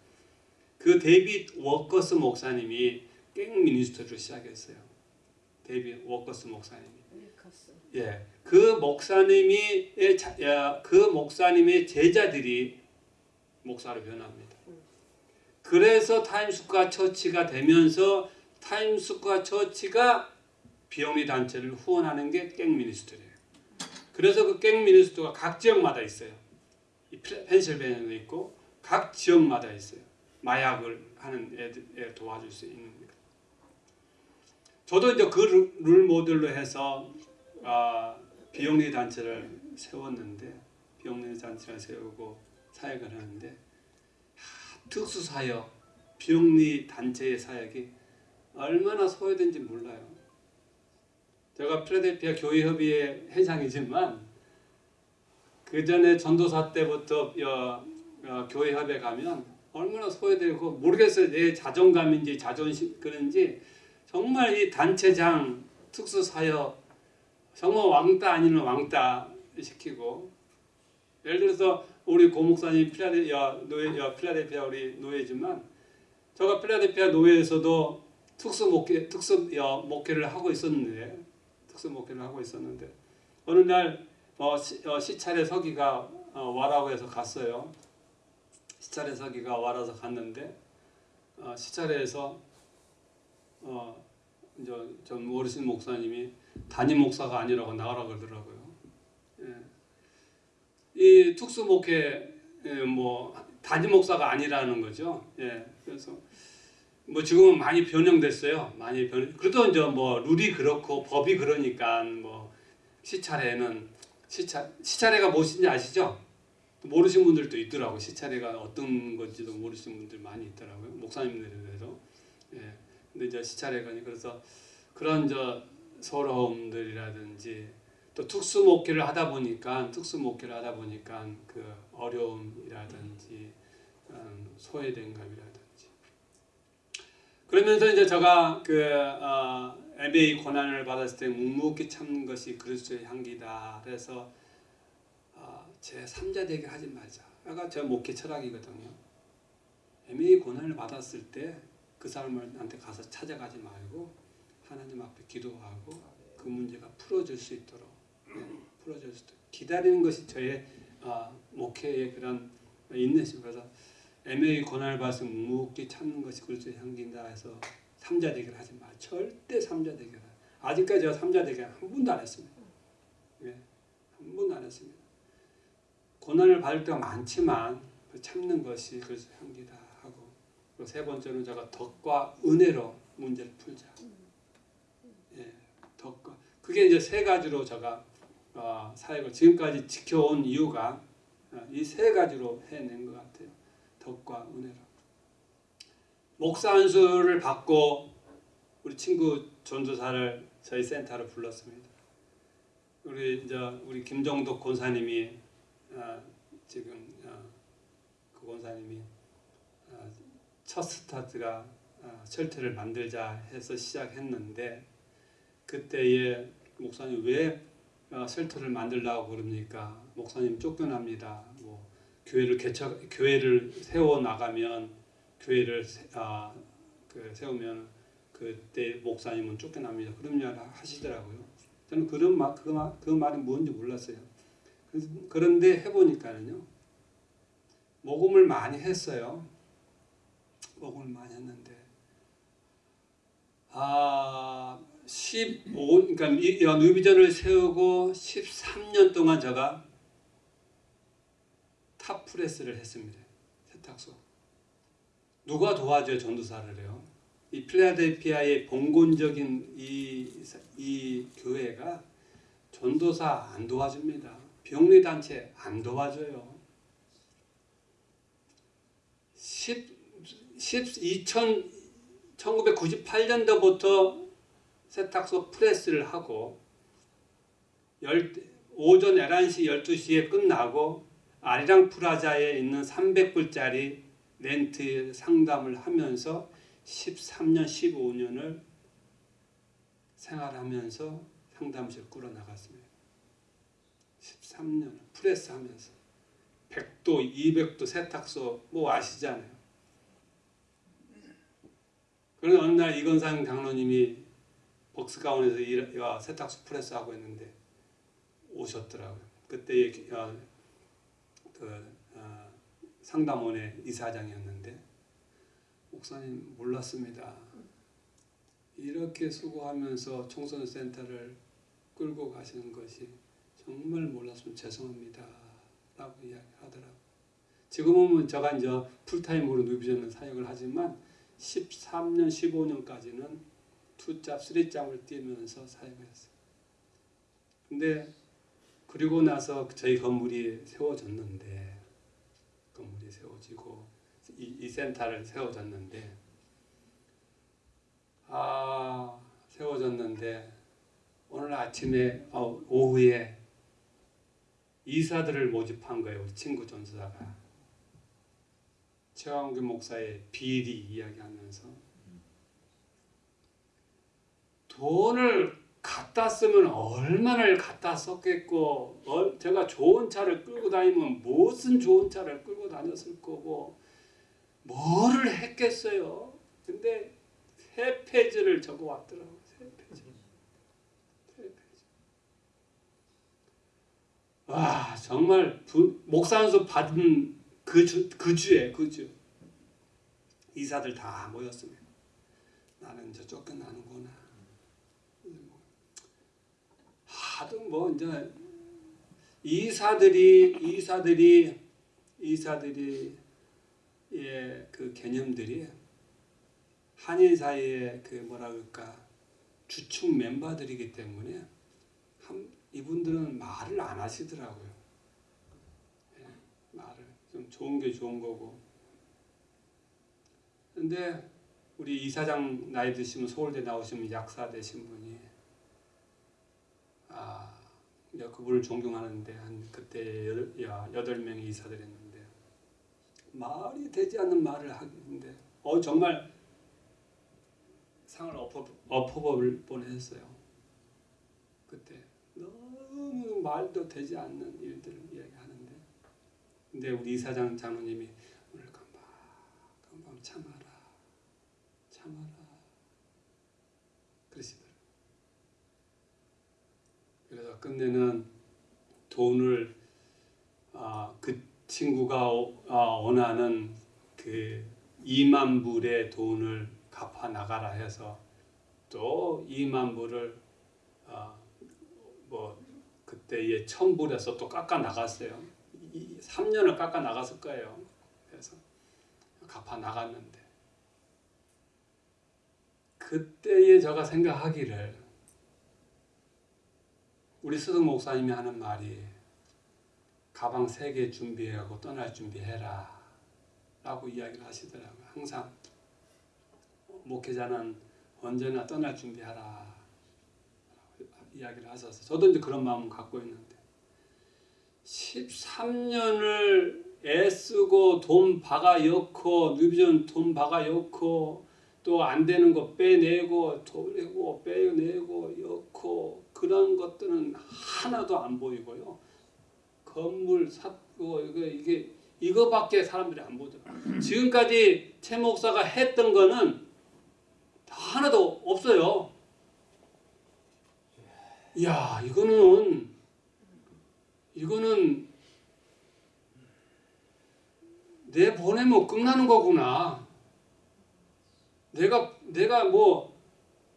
그 데이빗 윌커슨 목사님이 gang ministry를 시작했어요. 데이빗 윌커슨 목사님이. 윌커슨. 예, 그 목사님이 야, 그 목사님의 제자들이 목사로 변합니다. 그래서 Times Square Church가 되면서 Times Square Church가 비영리 단체를 후원하는 게 gang ministry예요. 그래서 그 gang ministry가 각 지역마다 있어요. 펜실베니아도 있고 각 지역마다 있어요. 마약을 하는 애들 애 도와줄 수 있는 거. 저도 이제 그 룰- 룰 모델로 해서 아, 비영리 단체를 세웠는데 비영리 단체를 세우고 사역을 하는데 하, 특수 사역 비영리 단체의 사역이 얼마나 소외된지 몰라요. 제가 필라델피아 교회 협의회 회장이지만 그 전에 전도사 때부터 여, 어, 교회 협회 가면 얼마나 소외되고 모르겠어요. 내 자존감인지 자존심 그런지 정말 이 단체장 특수 사역 정말 왕따 아니면 왕따 시키고 예를 들어서 우리 고목사님 필라델피아 노예 야, 필라델피아 우리 노예지만 제가 필라델피아 노예에서도 특수 목회 특수 야, 목회를 하고 있었는데 특수 목회를 하고 있었는데 어느 날 어, 시, 어, 시찰에 서기가 어, 와라고 해서 갔어요. 시찰에 서기가 와라서 갔는데 어, 시찰에서 어, 이제 좀 어르신 목사님이 담임 목사가 아니라고 나가라 그러더라고요. 예. 이 특수 목회 예, 뭐 담임 목사가 아니라는 거죠. 예. 그래서 뭐 지금은 많이 변형됐어요. 많이 변. 그래도 이제 뭐 룰이 그렇고 법이 그러니까 뭐 시찰에는 시찰 시찰회가 무엇인지 아시죠? 모르신 분들도 있더라고. 시찰회가 어떤 건지도 모르시는 분들 많이 있더라고요. 목사님들에도. 예. 근데 이제 시찰회가 그래서 그런 저 서러움들이라든지 또 특수 목회를 하다 보니까 특수 목회를 하다 보니까 그 어려움이라든지 음, 소외된 감이라든지 그러면서 이제 제가 그 어, MA 고난을 받았을 때 묵묵히 참는 것이 그리스도의 향기다. 그래서 어, 제 3자 되게 하지 말자. 아까 제 목회 철학이거든요. MA 고난을 받았을 때 그 사람한테 가서 찾아가지 말고 하나님 앞에 기도하고 그 문제가 풀어질 수 있도록 네, 풀어질 수 있도록 기다리는 것이 저의 어, 목회의 그런 인내심. 그래서 MA 고난을 받아서 묵묵히 참는 것이 그리스도의 향기인다 해서 삼자 대결 하지 마 절대 삼자 대결 아직까지 제가 삼자 대결 한 번도 안 했습니다. 예, 한 번도 안 했습니다. 고난을 받을 때가 많지만 그 참는 것이 그리스도의 향기다 하고 세 번째는 제가 덕과 은혜로 문제를 풀자 예, 덕과 그게 이제 세 가지로 제가 어, 사역을 지금까지 지켜온 이유가 어, 이세 가지로 해낸 것 같아요. 덕과 은혜로. 목사 안수를 받고 우리 친구 전도사를 저희 센터로 불렀습니다. 우리 이제 우리 김정덕 권사님이 어, 지금 어, 그 권사님이 어, 첫 스타트가 어, 쉘터를 만들자 해서 시작했는데 그때에 목사님 왜 어, 쉘터를 만들라고 그럽니까? 목사님 쫓겨납니다. 뭐 교회를 개척 교회를 세워 나가면 교회를 세, 아, 그 세우면 그때 목사님은 쫓겨납니다. 그런 말 하시더라고요. 저는 그런 말, 그, 말, 그 말이 뭔지 몰랐어요. 그런데 해보니까는요. 모금을 많이 했어요. 모금을 많이 했는데 아, 15 그러니까 이 어, 뉴비전을 세우고 13년 동안 제가 탑프레스를 했습니다. 세탁소. 누가 도와줘요 전도사를 해요? 이 필라델피아의 봉건적인 이, 이 교회가 전도사 안 도와줍니다. 병리 단체 안 도와줘요. 10, 10, 2000, 1998년도부터 세탁소 프레스를 하고 열, 오전 11시, 12시에 끝나고 아리랑 프라자에 있는 300불짜리 렌트 상담을 하면서 13년, 15년을 생활하면서 상담실 꾸려 나갔습니다. 13년 프레스 하면서 100도, 200도 세탁소 뭐 아시잖아요. 그런데 어느 날 이건상 장로님이 복스가운에서 일, 어, 세탁소 프레스 하고 있는데 오셨더라고요. 그때 어, 그 어, 상담원의 이사장이었는데 목사님 몰랐습니다. 이렇게 수고하면서 청소년 센터를 끌고 가시는 것이 정말 몰랐으면 죄송합니다. 라고 이야기하더라고요. 지금은 제가 이제 풀타임으로 누비전을 사역을 하지만 13년, 15년까지는 투잡, 쓰리잡을 뛰면서 사역했어요. 근데 그리고 나서 저희 건물이 세워졌는데 건물이 세워지고 이, 이 센터를 세워졌는데 아 세워졌는데 오늘 아침에 어, 오후에 이사들을 모집한 거예요 우리 친구 전수사가 최광규 목사의 비리 이야기하면서 돈을 갖다 쓰면 얼마나 갖다 썼겠고 어, 제가 좋은 차를 끌고 다니면 무슨 좋은 차를 끌고 다녔을 거고 뭐를 했겠어요. 근데 세 페이지를 적어 왔더라고. 세 페이지. 세 페이지. 와 정말 부, 목사 안수 받은 그, 주, 그 주에 그 주. 이사들 다 모였습니다. 나는 이제 쫓겨나는구나. 하도 뭐 이제 이사들이 이사들이 이사들이 예그 개념들이 한인 사이에 그 뭐라 그럴까 주축 멤버들이기 때문에 한, 이분들은 말을 안 하시더라고요. 예, 말을 좀 좋은 게 좋은 거고. 근데 우리 이사장 나이 드시면 서울대 나오시면 약사 되신 분이 아 이제 그분을 존경하는데 한 그때 여덟, 명의 이사들 했는데 말이 되지 않는 말을 하는데 어 정말 상을 엎어 엎어볼 뻔했어요. 그때 너무 말도 되지 않는 일들을 이야기하는데 근데 우리 이사장 장로님이 오늘 금방 금방 참아라 참아라 그러시더라고요. 그래서 끝내는 돈을 아, 그 친구가 아, 원하는 그 2만 불의 돈을 갚아 나가라 해서 또 2만 불을 아, 뭐 그때의 천불에서 또 깎아 나갔어요. 3년을 깎아 나갔을 거예요. 그래서 갚아 나갔는데 그때에 제가 생각하기를 우리 스승 목사님이 하는 말이 가방 세 개 준비하고 떠날 준비해라 라고 이야기를 하시더라고요. 항상 목회자는 언제나 떠날 준비하라 이야기를 하셔서 저도 이제 그런 마음을 갖고 있는데 13년을 애쓰고 돈 박아 넣고 뉴비전 돈 박아 넣고 또 안 되는 거 빼내고 돌리고 빼내고 넣고 그런 것들은 하나도 안 보이고요. 건물 샀고 이거 이게 이거밖에 사람들이 안 보더라고요. 지금까지 최 목사가 했던 거는 하나도 없어요. 야 이거는 이거는 내 보내면 끝나는 거구나. 내가 내가 뭐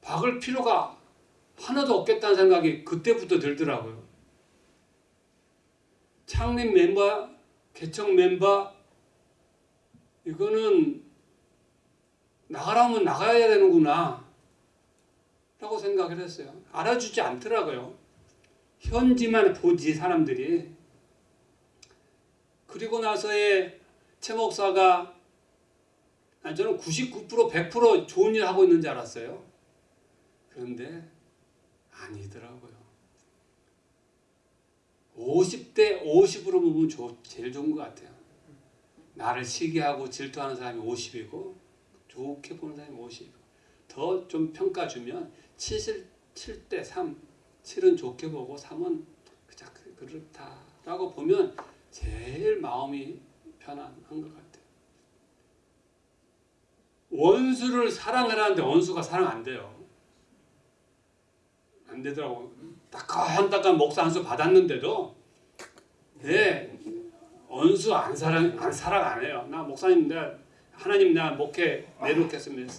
박을 필요가 하나도 없겠다는 생각이 그때부터 들더라고요. 창립 멤버, 개척 멤버 이거는 나가라면 나가야 되는구나 라고 생각을 했어요. 알아주지 않더라고요. 현지만 보지 사람들이. 그리고 나서의 최 목사가 저는 99% 100% 좋은 일 하고 있는 줄 알았어요. 그런데 아니더라고요. 50대 50으로 보면 좋- 제일 좋은 것 같아요. 나를 시기하고 질투하는 사람이 50이고 좋게 보는 사람이 50이고 더 좀 평가 주면 7, 7대 3 7은 좋게 보고 3은 그냥 그- 그렇다라고 보면 제일 마음이 편안한 것 같아요. 원수를 사랑을 하는데 원수가 사랑 안 돼요. 안 되더라고. 따끈따끈 목사 한수 받았는데도 네 원수 안 사랑 안 사랑 안 해요. 나 목사님 나 하나님 나 목회 내놓겠습니다.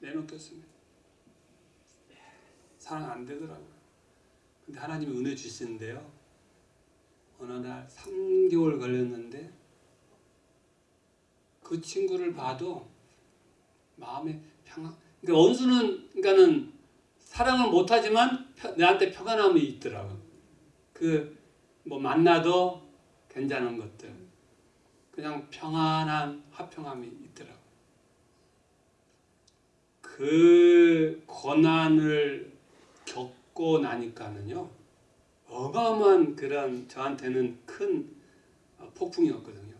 내놓겠습니다. 사랑 안 되더라고요. 근데 하나님이 은혜 주시는데요. 어느 날 3개월 걸렸는데 그 친구를 봐도 마음에 평안. 그러니까 원수는 그러니까는 사랑을 못하지만 펴- 내한테 평안함이 있더라고. 그 뭐 만나도 괜찮은 것들, 그냥 평안한 화평함이 있더라고. 그 고난을 겪고 나니까는요, 어마어마한 그런 저한테는 큰 어, 폭풍이었거든요.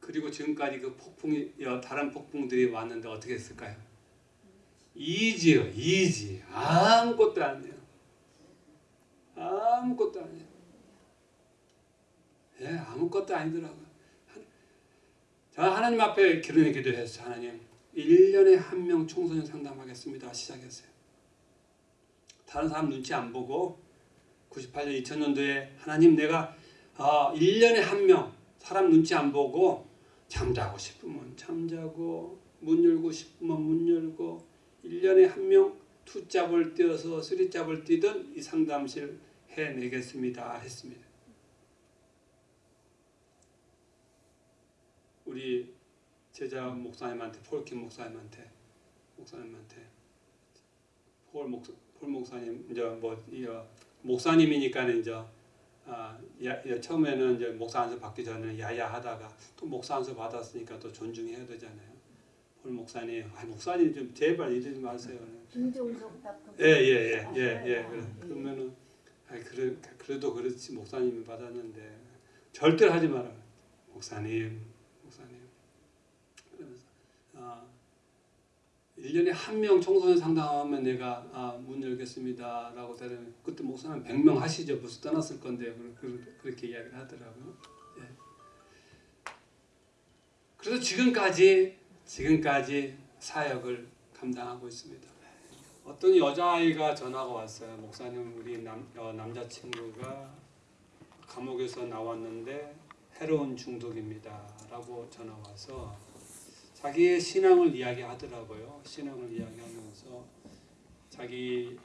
그리고 지금까지 그 폭풍이 여- 다른 폭풍들이 왔는데 어떻게 했을까요? 이지요, 이지. 아무것도 아니에요. 아무것도 아니에요. 예, 아무것도 아니더라고요. 한- 저 하나님 앞에 기도해 기도했어요. 하나님, 1년에 한 명 청소년 상담하겠습니다. 시작했어요. 다른 사람 눈치 안 보고 98년 2000년도에 하나님 내가 어, 1년에 한 명 사람 눈치 안 보고 잠자고 싶으면 잠자고 문 열고 싶으면 문 열고 1년에 한 명 투잡을 뛰어서 쓰리잡을 뛰든 이 상담실 해내겠습니다 했습니다. 우리 제자 목사님한테 폴킴 목사님한테 목사님한테 폴 목사 폴 목사님 이제 뭐 이, 어, 목사님이니까 이제 아, 처음에는 이제 목사 안수 받기 전에 야야 하다가 또 목사 안수 받았으니까 또 존중해야 되잖아요. 폴 목사님, 아 목사님 좀 제발 이러지 마세요. 김종석 닥터. 예예예 예 예, 예, 예. 그래. 그러면은 아 그래 그래도 그렇지 목사님이 받았는데 절대로 하지 마라. 목사님, 목사님. 그러면서 아 1년에 한 명 청소년 상담하면 내가 아, 문 열겠습니다 라고 대면 그때 목사님 100명 하시죠. 벌써 떠났을 건데 그- 그- 그렇게 이야기를 하더라고요. 예. 그래서 지금까지 지금까지 사역을 감당하고 있습니다. 어떤 여자아이가 전화가 왔어요. 목사님 우리 남, 어, 남자친구가 감옥에서 나왔는데 헤로인 중독입니다. 라고 전화 와서 자기의 신앙을 이야기하더라고요. 신앙을 이야기하면서 자기의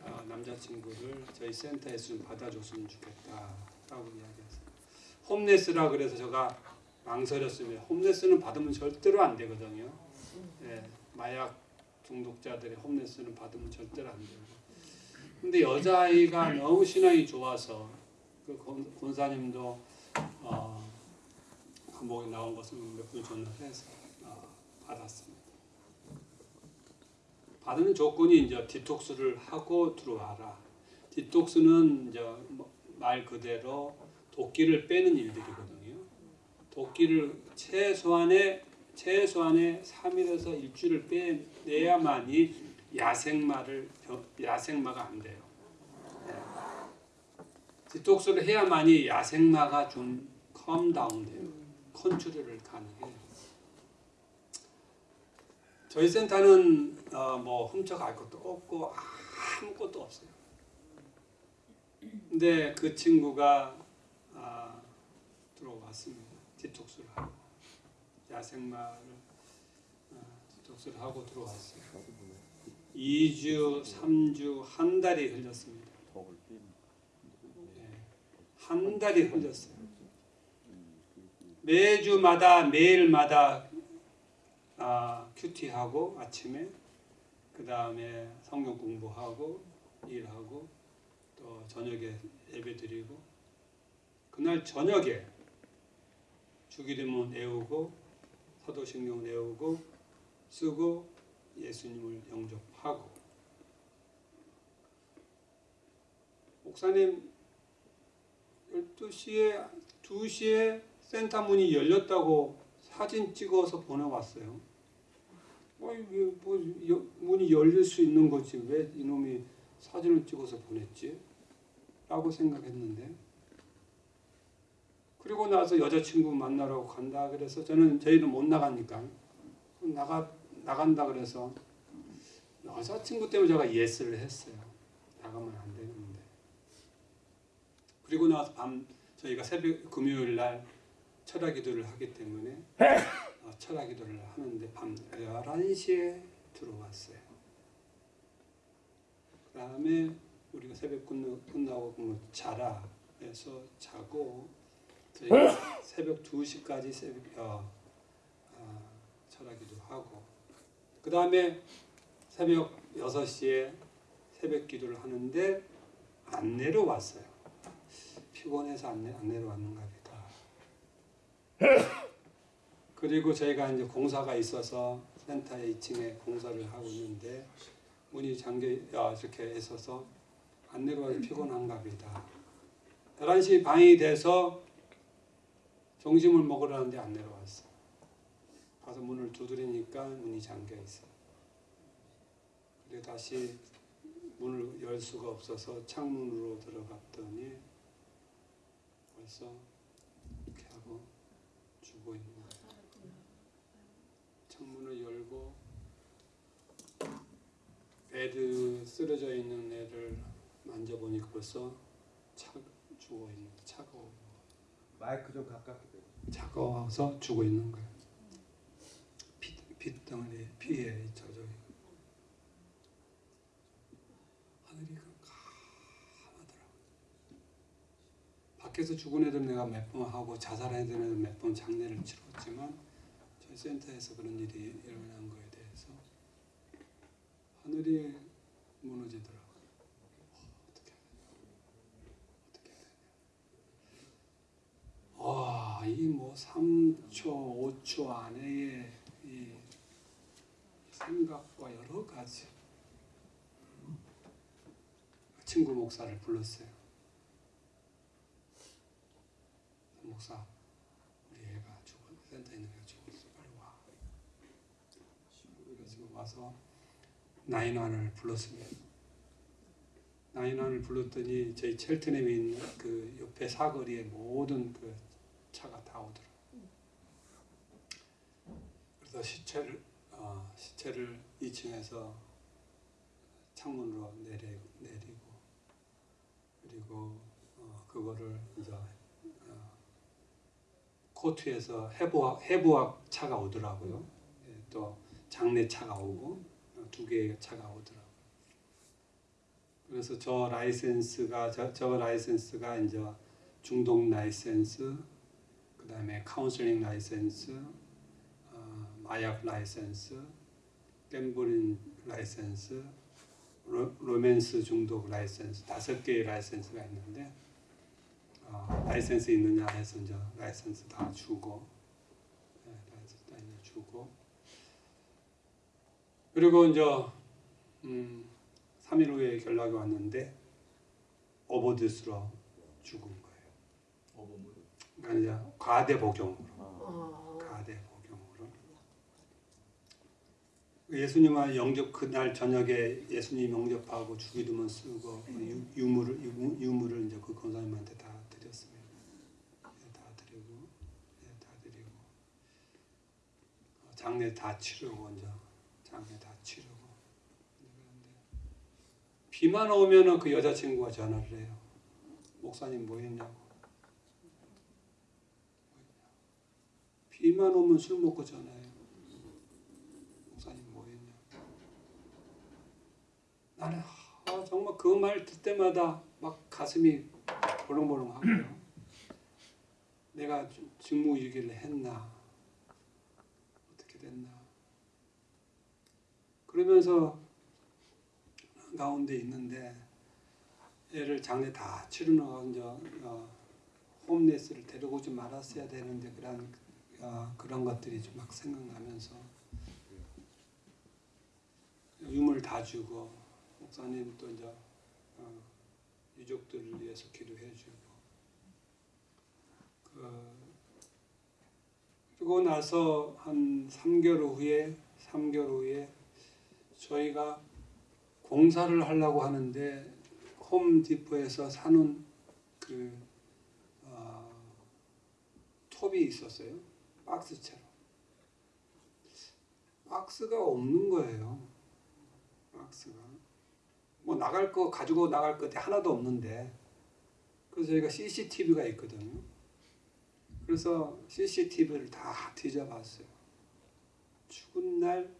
어, 남자친구를 저희 센터에 좀 받아줬으면 좋겠다 라고 이야기했어요. 홈레스라 그래서 제가 망설였습니다. 홈레스는 받으면 절대로 안 되거든요. 예, 마약 중독자들의 홈레스는 받으면 절대로 안 돼요. 근데 여자아이가 너무 신앙이 좋아서 그 권- 권사님도 어, 감옥에 나온 것을 몇분 전화를 해서 어, 받았습니다. 받는 조건이 이제 디톡스를 하고 들어와라. detox는 이제 뭐말 그대로 독기를 빼는 일들이거든요. 독기를 최소한의 최소한의 3일에서 일주일을 빼내야만이 야생마를 벼- 야생마가 안 돼요. 네. detox를 해야만이 야생마가 좀 calm down 돼요. 컨트롤을 가능해요. 저희 센터는 어, 뭐 훔쳐갈 것도 없고 아무것도 없어요. 근데 그 친구가 아, 들어왔습니다. 디톡스를 하고 야생마를 접수를 하고 들어왔어요. 2주, 3주, 한 달이 흘렸습니다. 예, 한 달이 흘렸어요. 매주마다 매일마다 아, 큐티하고 아침에 그 다음에 성경 공부하고 일하고 또 저녁에 예배 드리고 그날 저녁에 주기도문 외우고 사도신경 외우고 쓰고 예수님을 영접하고 목사님 12시에 2시에 센터 문이 열렸다고 사진 찍어서 보내왔어요. 뭐 여- 문이 열릴 수 있는 거지 왜 이놈이 사진을 찍어서 보냈지? 라고 생각했는데 그리고 나서 여자친구 만나러 간다 그래서 저는 저희는 못 나가니까 나가 나간다 그래서 여자친구 때문에 제가 예스를 했어요. 나가면 안 되는데. 그리고 나서 밤 저희가 새벽 금요일 날 철학 기도를 하기 때문에 어, 철학 기도를 하는데 밤 11시에 들어왔어요. 그 다음에 우리가 새벽 끝나, 끝나고 뭐 자라 해서 자고 새벽 2시까지 새벽 어, 어, 철학 기도 하고 그 다음에 새벽 6시에 새벽 기도를 하는데 안 내려왔어요. 피곤해서 안, 내, 안 내려왔는가 보다. 그리고 저희가 이제 공사가 있어서 센터의 2층에 공사를 하고 있는데 문이 잠겨 아, 이렇게 있어서 안 내려와서 피곤한가 보다. 11시 반이 돼서 점심을 먹으러 하는데 안 내려왔어. 가서 문을 두드리니까 문이 잠겨 있어. 그래 다시 문을 열 수가 없어서 창문으로 들어갔더니 벌써 이렇게 하고 죽어 있는 거예요. 창문을 열고 베드 쓰러져 있는 애를 만져보니까 벌써 차 죽어 있는 거, 차가워 마이크 좀 가깝게 대. 차가워서 죽어 있는 거예요. 피, 핏덩어리 피에 젖어 있고 하늘이 까마더라고. 밖에서 죽은 애들 내가 몇 번 하고 자살한 애들 몇 번 장례를 치렀지만 저희 센터에서 그런 일이 일어난 거에 대해서 하늘이 무너지더라고요. 어떻게 어떻게 해야 되냐. 와, 이 뭐 3초, 5초 안에 이 생각과 여러 가지 친구 목사를 불렀어요. 목사, 우리 애가 죽어 센터에 있는 애가 죽었어. 빨리 와. 그래서 와서 나인원을 불렀습니다. 나인원을 불렀더니 저희 첼트넘에 있는 그 옆에 사거리에 모든 그 차가 다 오더라. 그래서 시체를 어, 시체를 2층에서 창문으로 내리, 내리고 그리고 어, 그거를 이제 어, court에서 해부학 해부학 차가 오더라고요. 예, 또 장례 차가 오고 어, 두 개의 차가 오더라고요. 그래서 저 license가 저, 저 license가 이제 중독 라이센스, 그 다음에 counseling license, 어, 마약 license, gambling license, 로, 로맨스 중독 라이센스 다섯 개의 license가 있는데 어, 라이센스 있느냐 해서 이제 라이센스 다 주고 네, 라이센스 다 주고. 그리고 이제 음, 3일 후에 연락이 왔는데 overdose로 죽은 이제 과대 복용으로. 어, 과대 복용으로 예수님을 영접 그날 저녁에 예수님 영접하고 주기도문 쓰고 유, 유물을 유, 유물을 이제 그 권사님한테 다 드렸습니다. 예, 다 드리고 예, 다 드리고 어, 장례 다 치르고 이제 장례 다 치르고 비만 오면은 그 여자친구가 전화를 해요. 목사님 뭐 했냐고. 비만 오면 술 먹고 전화해요. 목사님 뭐했냐. 나는 아, 정말 그 말 듣 때마다 막 가슴이 벌렁벌렁하고요. 내가 직무유기를 했나 어떻게 됐나 그러면서 가운데 있는데 애를 장례 다 치르는 이제 어, 홈레스를 데리고 오지 말았어야 되는데 그런 어, 그런 것들이 좀 막 생각나면서 유물 다 주고 목사님 또 이제 어, 유족들을 위해서 기도해주고. 그 그리고 나서 한 3개월 후에 3개월 후에 저희가 공사를 하려고 하는데 홈디포에서 사는 그 어, 톱이 있었어요 박스처럼 박스가 없는 거예요 박스가 뭐 나갈 거 가지고 나갈 것이 하나도 없는데 그래서 저희가 CCTV가 있거든요. 그래서 CCTV를 다 뒤져봤어요. 죽은 날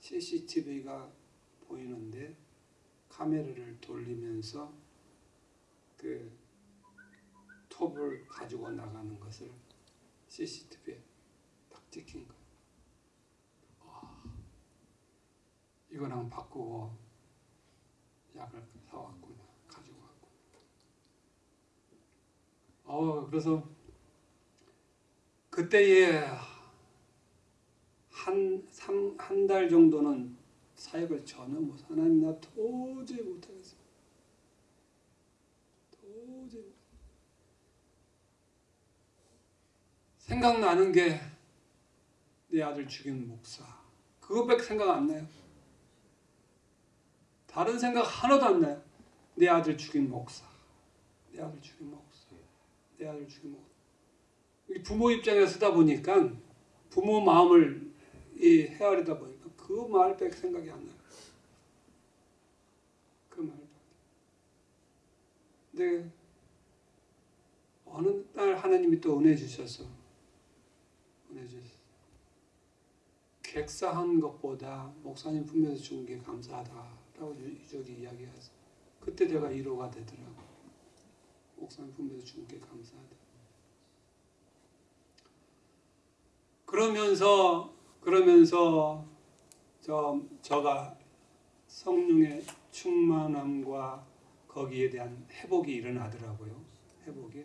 CCTV가 보이는데 카메라를 돌리면서 그 톱을 가지고 나가는 것을 CCTV에 딱 찍힌 거예요. 와, 이거랑 바꾸고 약을 사왔구나 가지고 왔구나. 어 그래서 그때에 한 한 달 정도는 사역을 전혀 못 하나님 나 도저히 못하겠어. 도저히 생각나는 게 내 아들 죽인 목사 그것밖에 생각 안 나요. 다른 생각 하나도 안 나요. 내 아들 죽인 목사, 내 아들 죽인 목사, 내 아들 죽인 목사. 이 부모 입장에서 쓰다 보니까 부모 마음을 이 헤아리다 보니까 그 말밖에 생각이 안 나요. 그 말밖에. 근데 어느 날 하나님이 또 은혜 주셔서 은혜 주셔서 객사한 것보다 목사님 품에서 준 게 감사하다라고 유족이 이야기해서 그때 제가 위로가 되더라고. 목사님 품에서 준 게 감사하다. 그러면서 그러면서 저 저가 성령의 충만함과 거기에 대한 회복이 일어나더라고요. 회복이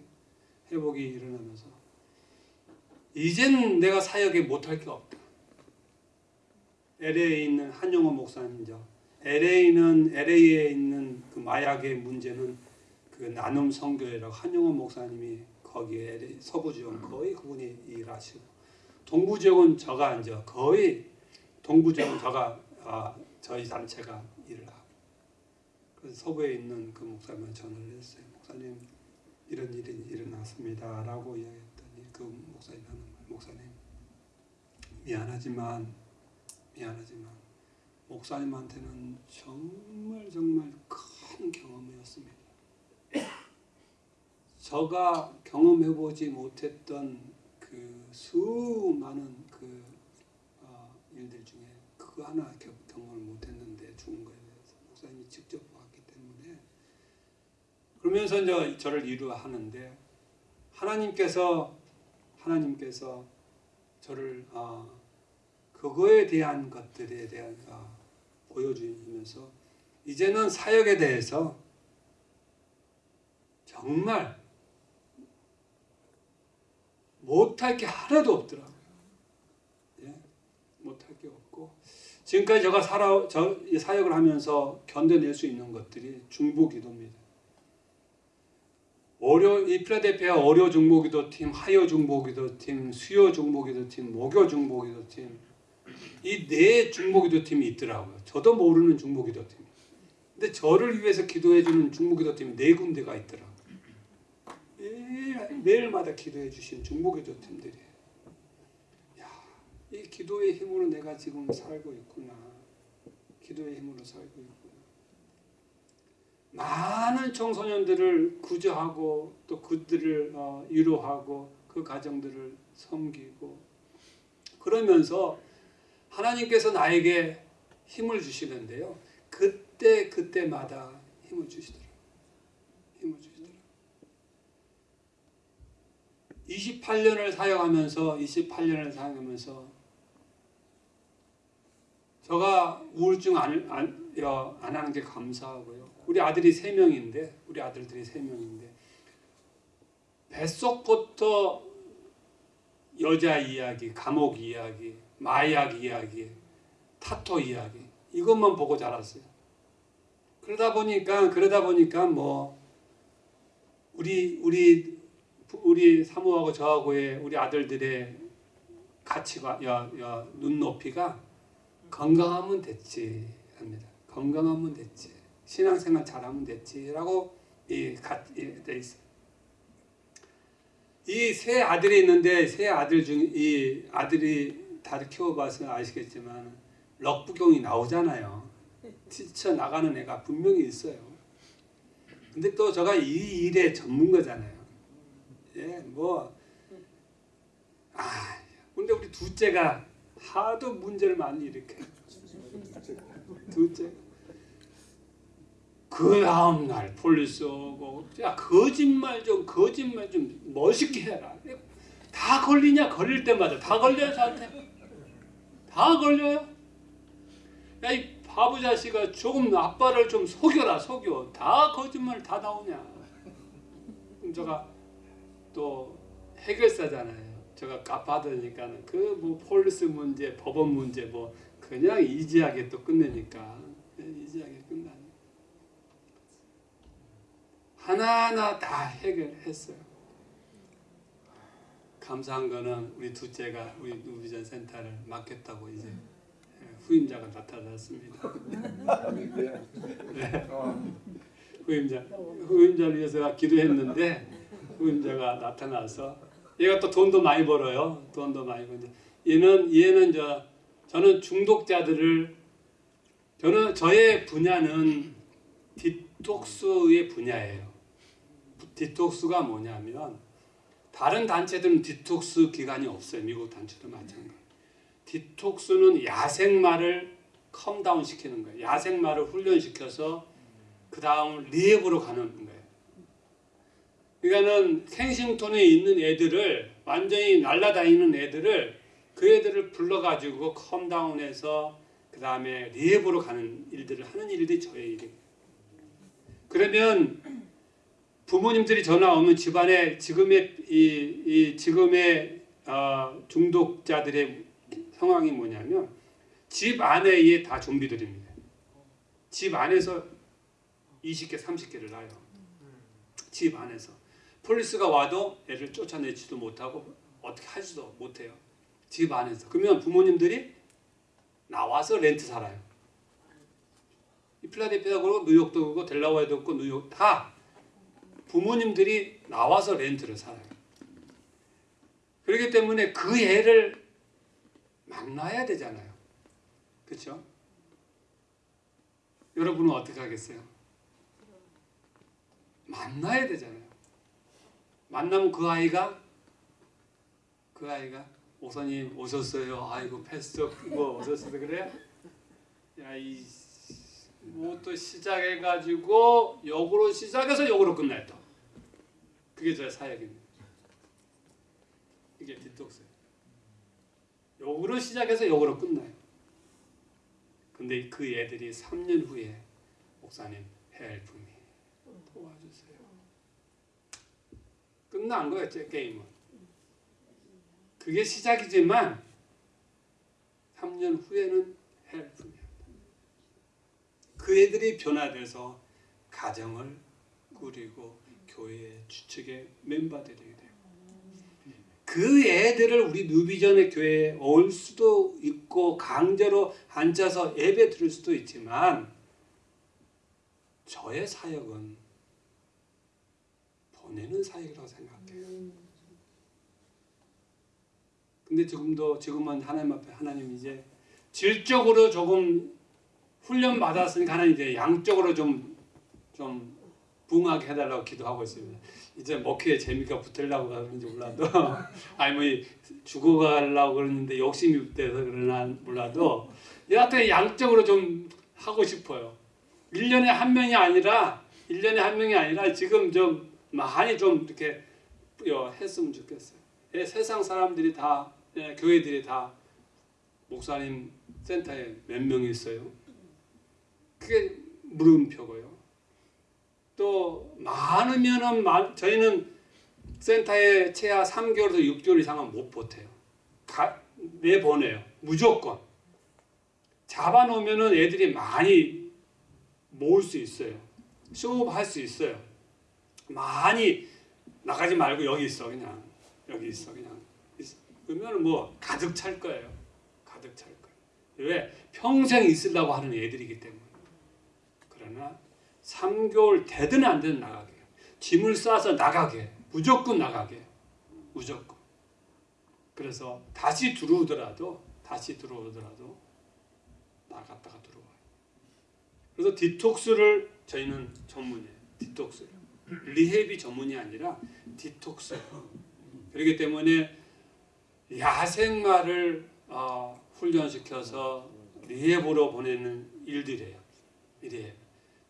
회복이 일어나면서 이젠 내가 사역에 못할 게 없다. LA에 있는 한용호 목사님이죠. LA는 LA에 있는 그 마약의 문제는 그 나눔 성교회라고 한용호 목사님이 거기에 LA 서부 지역 거의 그분이 일하시고 동부 지역은 저가 이제 거의 동부 지역은 저가 아, 저희 단체가 일을 하고 그래서 서부에 있는 그 목사님한테 전화를 했어요. 목사님 이런 일이 일어났습니다라고 이야기했더니 그 목사님 하는 말 목사님 미안하지만 미안하지만 목사님한테는 정말 정말 큰 경험이었습니다. 저가 경험해보지 못했던 그 수많은 그 어, 일들 중에 그거 하나 겨- 경험을 못했는데 죽은 거에 대해서 목사님이 직접 보았기 때문에 그러면서 이제 저를 위로하는데 하나님께서 하나님께서 저를 어, 그거에 대한 것들에 대한 어, 보여주면서 이제는 사역에 대해서 정말 못할 게 하나도 없더라고요. 예, 못할 게 없고 지금까지 제가 살아 저이 사역을 하면서 견뎌낼 수 있는 것들이 중보기도입니다. 어려 이 필라델피아 어려 중보기도팀, 하여 중보기도팀, 수요 중보기도팀, 목요 중보기도팀 이 네 중보기도 팀이 있더라고요. 저도 모르는 중보기도 팀. 근데 저를 위해서 기도해주는 중보기도 팀이 네 군데가 있더라고요. 매일, 매일마다 기도해 주신 중보기도 팀들이에요. 야, 이 기도의 힘으로 내가 지금 살고 있구나. 기도의 힘으로 살고 있구나. 많은 청소년들을 구조하고 또 그들을 어, 위로하고 그 가정들을 섬기고 그러면서 하나님께서 나에게 힘을 주시는데요. 그 그때 그때마다 힘을 주시더라. 힘을 주시더라. 28년을 사역하면서 28년을 사역하면서 제가 우울증 안, 안, 하는 게 감사하고요. 우리 아들이 세 명인데 우리 아들들이 세 명인데 뱃속부터 여자 이야기, 감옥 이야기, 마약 이야기, 타토 이야기 이것만 보고 자랐어요. 그러다 보니까 그러다 보니까 뭐 우리 우리 우리 사모하고 저하고의 우리 아들들의 가치가 야, 야, 눈높이가 건강하면 됐지 합니다. 건강하면 됐지. 신앙생활 잘하면 됐지라고 이돼 있어요. 이 세 아들이 있는데 세 아들 중 이 아들이 다들 키워봐서 아시겠지만 럭부경이 나오잖아요. 뛰쳐 나가는 애가 분명히 있어요. 근데 또 제가 이 일의 전문가잖아요. 예, 뭐 아, 근데 우리 둘째가 하도 문제를 많이 일으켜. 둘째. 그 다음 날 police 오고 야 거짓말 좀 거짓말 좀 멋있게 해라. 다 걸리냐 걸릴 때마다 다 걸려요 저한테. 다 걸려요. 야 이 바보 자식아 조금 아빠를 좀 속여라 속여. 다 거짓말 다 나오냐. 제가 또 해결사잖아요. 제가 갚아드니까는 그뭐 police 문제, 법원 문제 뭐 그냥 이지하게 또 끝내니까 예, 이지하게 끝나니 하나하나 다 해결했어요. 감사한 거는 우리 둘째가 우리 누비전 센터를 맡겠다고 이제 예, 후임자가 나타났습니다. 네. 후임자 후임자를 위해서 기도했는데 후임자가 나타나서 얘가 또 돈도 많이 벌어요. 돈도 많이 벌는데 얘는 얘는 저 저는 중독자들을 저는 저의 분야는 detox의 분야예요. detox가 뭐냐면 다른 단체들은 디톡스 기관이 없어요. 미국 단체도 마찬가지. detox는 야생마를 calm down 시키는 거예요. 야생마를 훈련시켜서 그 다음 rehab으로 가는 거예요. 그러니까는 켄싱턴에 있는 애들을 완전히 날아다니는 애들을 그 애들을 불러가지고 컴다운해서 그 다음에 리앱으로 가는 일들을 하는 일들이 저의 일이에요. 그러면 부모님들이 전화 오면 집안에 지금의 이, 이 지금의 어, 중독자들의 상황이 뭐냐면 집 안에 다 좀비들입니다. 집 안에서 20개, 30개를 놔요. 집 안에서. 폴리스가 와도 애를 쫓아내지도 못하고 어떻게 하지도 못해요. 집 안에서. 그러면 부모님들이 나와서 렌트 살아요. 그렇고 뉴욕도 그렇고 델라와에도 그렇고 뉴욕 다 부모님들이 나와서 렌트를 살아요. 그렇기 때문에 그 애를 만나야 되잖아요. 그렇죠? 여러분은 어떻게 하겠어요? 만나야 되잖아요. 만나면 그 아이가 그 아이가 오선님 오셨어요. 아이고 패스터 뭐 오셨어요 그래? 야이 뭐 또 시작해가지고 역으로 시작해서 역으로 또. 그게 저 사역입니다. 이게 디톡스. 역으로 시작해서 역으로 끝나요. 근데 그 애들이 3년 후에 목사님 help me 도와주세요. 끝난 거예요, 제 게임은. 그게 시작이지만 3년 후에는 help me. 그 애들이 변화돼서 가정을 꾸리고 교회의 주축의 멤버들이 돼요. 그 애들을 우리 뉴비전의 교회에 올 수도 있고 강제로 앉아서 예배 드릴 수도 있지만 저의 사역은 보내는 사역이라고 생각해요. 근데 지금도 지금은 하나님 앞에 하나님 이제 질적으로 조금 훈련 받았으니까 하나님 이제 양적으로 좀좀 붕하게 해달라고 기도하고 있습니다. 이제 목회에 재미가 붙으려고 그러는지 몰라도 아니 뭐 죽어가려고 그러는데 욕심이 돼서 그러나 몰라도 여하튼 양적으로 좀 하고 싶어요. 1년에 한 명이 아니라 1년에 한 명이 아니라 지금 좀 많이 좀 이렇게 어, 했으면 좋겠어요. 예, 세상 사람들이 다 예, 교회들이 다 목사님 센터에 몇 명이 있어요. 그게 물음표고요. 또 많으면은 많- 저희는 센터에 최하 3개월에서 6개월 이상은 못 버텨요. 가, 내보내요. 무조건. 잡아놓으면은 애들이 많이 모을 수 있어요. 쇼업 할 수 있어요. 많이 나가지 말고 여기 있어 그냥 여기 있어 그냥. 그러면 뭐 가득 찰 거예요. 가득 찰 거예요. 왜 평생 있으려고 하는 애들이기 때문에. 그러나 3개월 되든 안 되든 나가게. 짐을 싸서 나가게. 무조건 나가게. 무조건. 그래서 다시 들어오더라도 다시 들어오더라도 나갔다가 들어와요. 그래서 detox를 저희는 전문이에요. detox. rehab이 전문이 아니라 디톡스. 그렇기 때문에 야생마를 어, 훈련시켜서 rehab으로 보내는 일들이에요. rehab.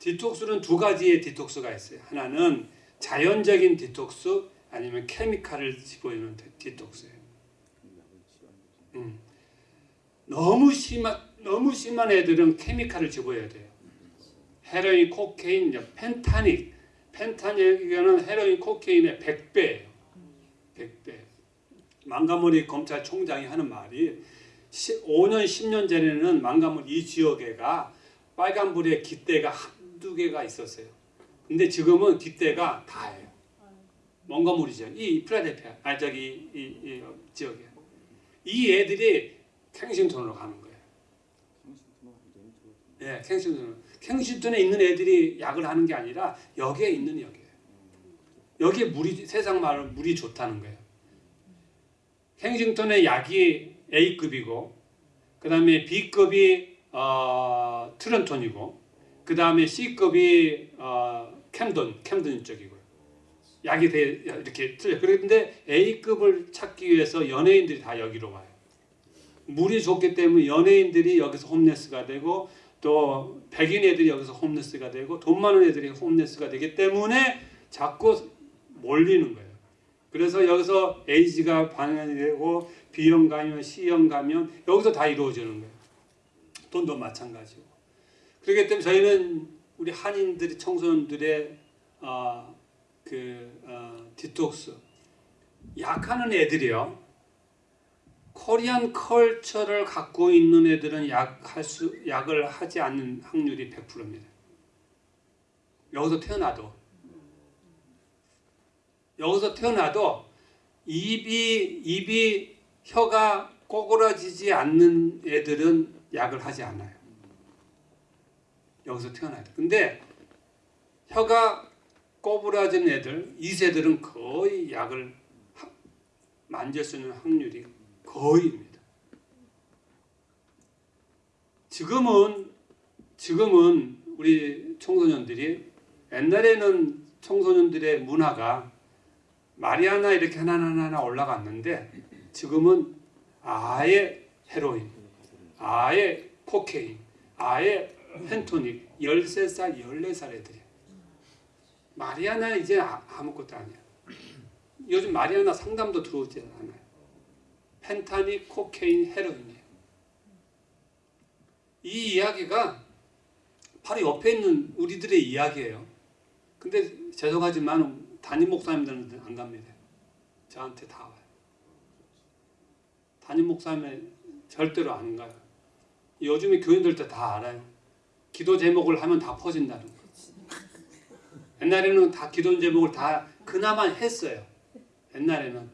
detox는 두 가지의 detox가 있어요. 하나는 자연적인 디톡스 아니면 케미칼을 집어넣는 de- detox예요. 음. 너무 심한 너무 심한 애들은 케미칼을 집어야 돼요. 헤로인, cocaine, 펜타닐. 펜타닐은 헤로인, cocaine의 100배예요. 100배. 몽고메리 검찰총장이 하는 말이 5년, 10년 전에는 망가머리 이 지역에가 빨간불에 깃대가 한두 개가 있었어요. 근데 지금은 깃대가 다예요. 몽가물이죠. 이 필라델피아, 아 저기 이, 이 지역에 이 애들이 캥싱턴으로 가는 거예요. 예, 캥싱턴. 캥싱턴에 있는 애들이 약을 하는 게 아니라 여기에 있는 여기에. 여기에 물이 세상 말로 물이 좋다는 거예요. 캥싱턴의 약이 A급이고 그 다음에 B급이 어, 트런톤이고 그 다음에 C급이 어, 캠든 캠든 쪽이고요. 약이 되 이렇게 틀려. 그런데 A급을 찾기 위해서 연예인들이 다 여기로 와요. 물이 좋기 때문에 연예인들이 여기서 홈레스가 되고 또 백인 애들이 여기서 홈레스가 되고 돈 많은 애들이 홈레스가 되기 때문에 자꾸 몰리는 거예요. 그래서 여기서 A지가 방연이 되고 B형 가면 C형 가면 여기서 다 이루어지는 거예요. 돈도 마찬가지고. 그렇기 때문에 저희는 우리 한인들이 청소년들의 어, 그 어, 디톡스 약하는 애들이요. 코리안 컬처를 갖고 있는 애들은 약할 수 약을 하지 않는 확률이 100%입니다. 여기서 태어나도 여기서 태어나도 입이 입이 혀가 꼬그라지지 않는 애들은 약을 하지 않아요. 여기서 태어나야 돼. 근데 혀가 꼬부라진 애들, 이세들은 거의 약을 하- 만질 수 있는 확률이 거의입니다. 지금은 지금은 우리 청소년들이 옛날에는 청소년들의 문화가 마리아나 이렇게 하나 하나 올라갔는데 지금은 아예 헤로인, 아예 코케인, 아예 펜토닉 13살, 14살 애들이 마리아나 이제 아- 아무것도 아니야. 요즘 마리아나 상담도 들어오지 않아요. 펜타닉, 코케인, 헤로인이에요. 이 이야기가 바로 옆에 있는 우리들의 이야기예요. 근데 죄송하지만 담임 목사님들은 안 갑니다. 저한테 다 와요. 담임 목사님은 절대로 안 가요. 요즘에 교인들도 다 알아요. 기도 제목을 하면 다 퍼진다는 거. 옛날에는 다 기도 제목을 다 그나마 했어요. 옛날에는.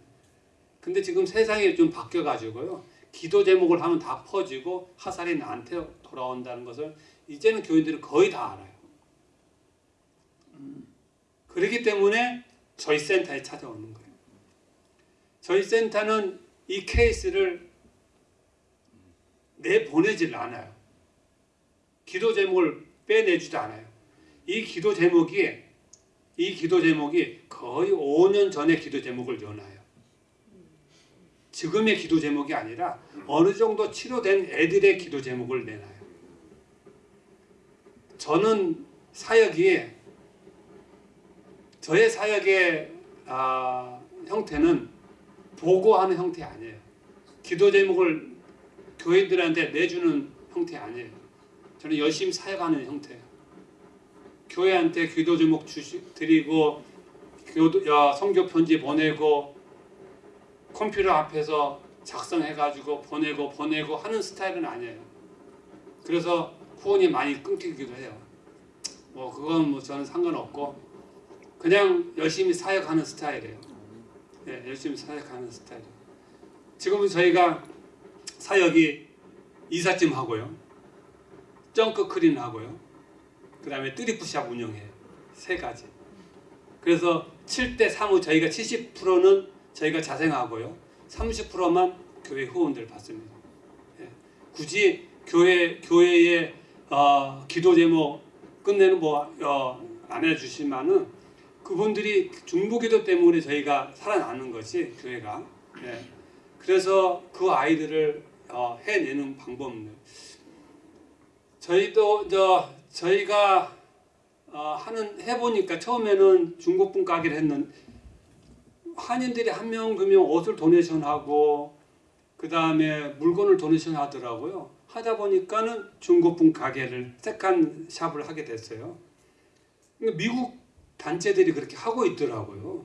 근데 지금 세상이 좀 바뀌어가지고요. 기도 제목을 하면 다 퍼지고 화살이 나한테 돌아온다는 것을 이제는 교인들은 거의 다 알아요. 그렇기 때문에 저희 센터에 찾아오는 거예요. 저희 센터는 이 케이스를 내보내질 않아요. 기도 제목을 빼내지도 않아요. 이 기도 제목이 이 기도 제목이 거의 5년 전의 기도 제목을 연하요. 지금의 기도 제목이 아니라 어느 정도 치료된 애들의 기도 제목을 내놔요. 저는 사역이 저의 사역의 아, 형태는 보고하는 형태 아니에요. 기도 제목을 교회들한테 내주는 형태 아니에요. 저는 열심히 사역하는 형태예요. 교회한테 기도 제목 주시, 드리고 교도, 야, 성교 편지 보내고 컴퓨터 앞에서 작성해가지고 보내고 보내고 하는 스타일은 아니에요. 그래서 후원이 많이 끊기기도 해요. 뭐 그건 뭐 저는 상관없고 그냥 열심히 사역하는 스타일이에요. 예, 열심히 사역하는 스타일이에요. 지금은 저희가 사역이 이삿짐 하고요, 점크 크린 하고요, 그 다음에 트리프샵 운영해요. 세 가지. 그래서 7대 3의 저희가 70%는 저희가 자생하고요, 30%만 교회 후원들 받습니다. 예, 굳이 교회 교회의 어, 기도 제목 끝내는 뭐안 해주시면은 그분들이 중보기도 때문에 저희가 살아나는 것이 교회가. 예. 그래서 그 아이들을 어, 해내는 방법들. 저희도 저 저희가 어, 하는 해보니까 처음에는 중고품 가게를 했는 한인들이 한 명 두 명 옷을 donation하고 그 다음에 물건을 donation 하더라고요. 하다 보니까는 중고품 가게를 second shop을 하게 됐어요. 그러니까 미국 단체들이 그렇게 하고 있더라고요.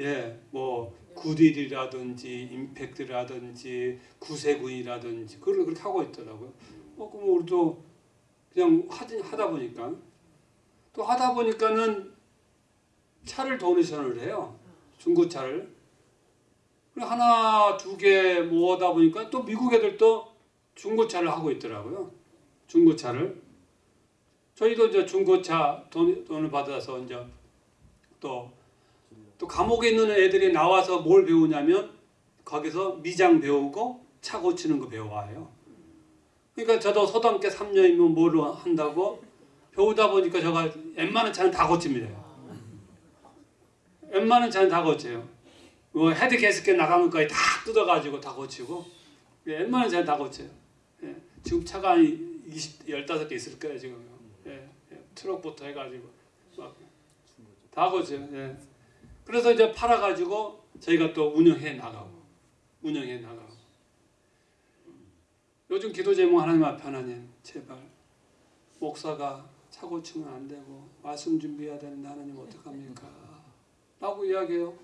예, 뭐 구딜이라든지 임팩트라든지 구세군이라든지 그걸 그렇게 하고 있더라고요. 어, 그럼 우리도 그냥 하다 보니까 또 하다 보니까는 차를 도네이션을 해요. 중고차를. 그리고 하나 두 개 모으다 보니까 또 미국 애들도 중고차를 하고 있더라고요. 중고차를. 저희도 이제 중고차 돈, 돈을 받아서 이제 또, 또 감옥에 있는 애들이 나와서 뭘 배우냐면 거기서 미장 배우고 차 고치는 거 배워와요. 그러니까 저도 서당개 3년이면 뭘 한다고 배우다 보니까 제가 웬만한 차는 다 고칩니다. 웬만한 차는 다 고쳐요. 뭐 head gasket 나가는 거까지 다 뜯어가지고 다 고치고 예, 웬만한 차는 다 고쳐요. 예, 지금 차가 한 20, 15개 있을 거예요 지금. 예, 예, 트럭부터 해가지고 막다 고쳐요. 예. 그래서 이제 팔아가지고 저희가 또 운영해 나가고 운영해 나가고 요즘 기도 제목 하나님 앞에 하나님 제발 목사가 차 고치면 안 되고 말씀 준비해야 되는데 하나님 어떡합니까? 라고 이야기해요.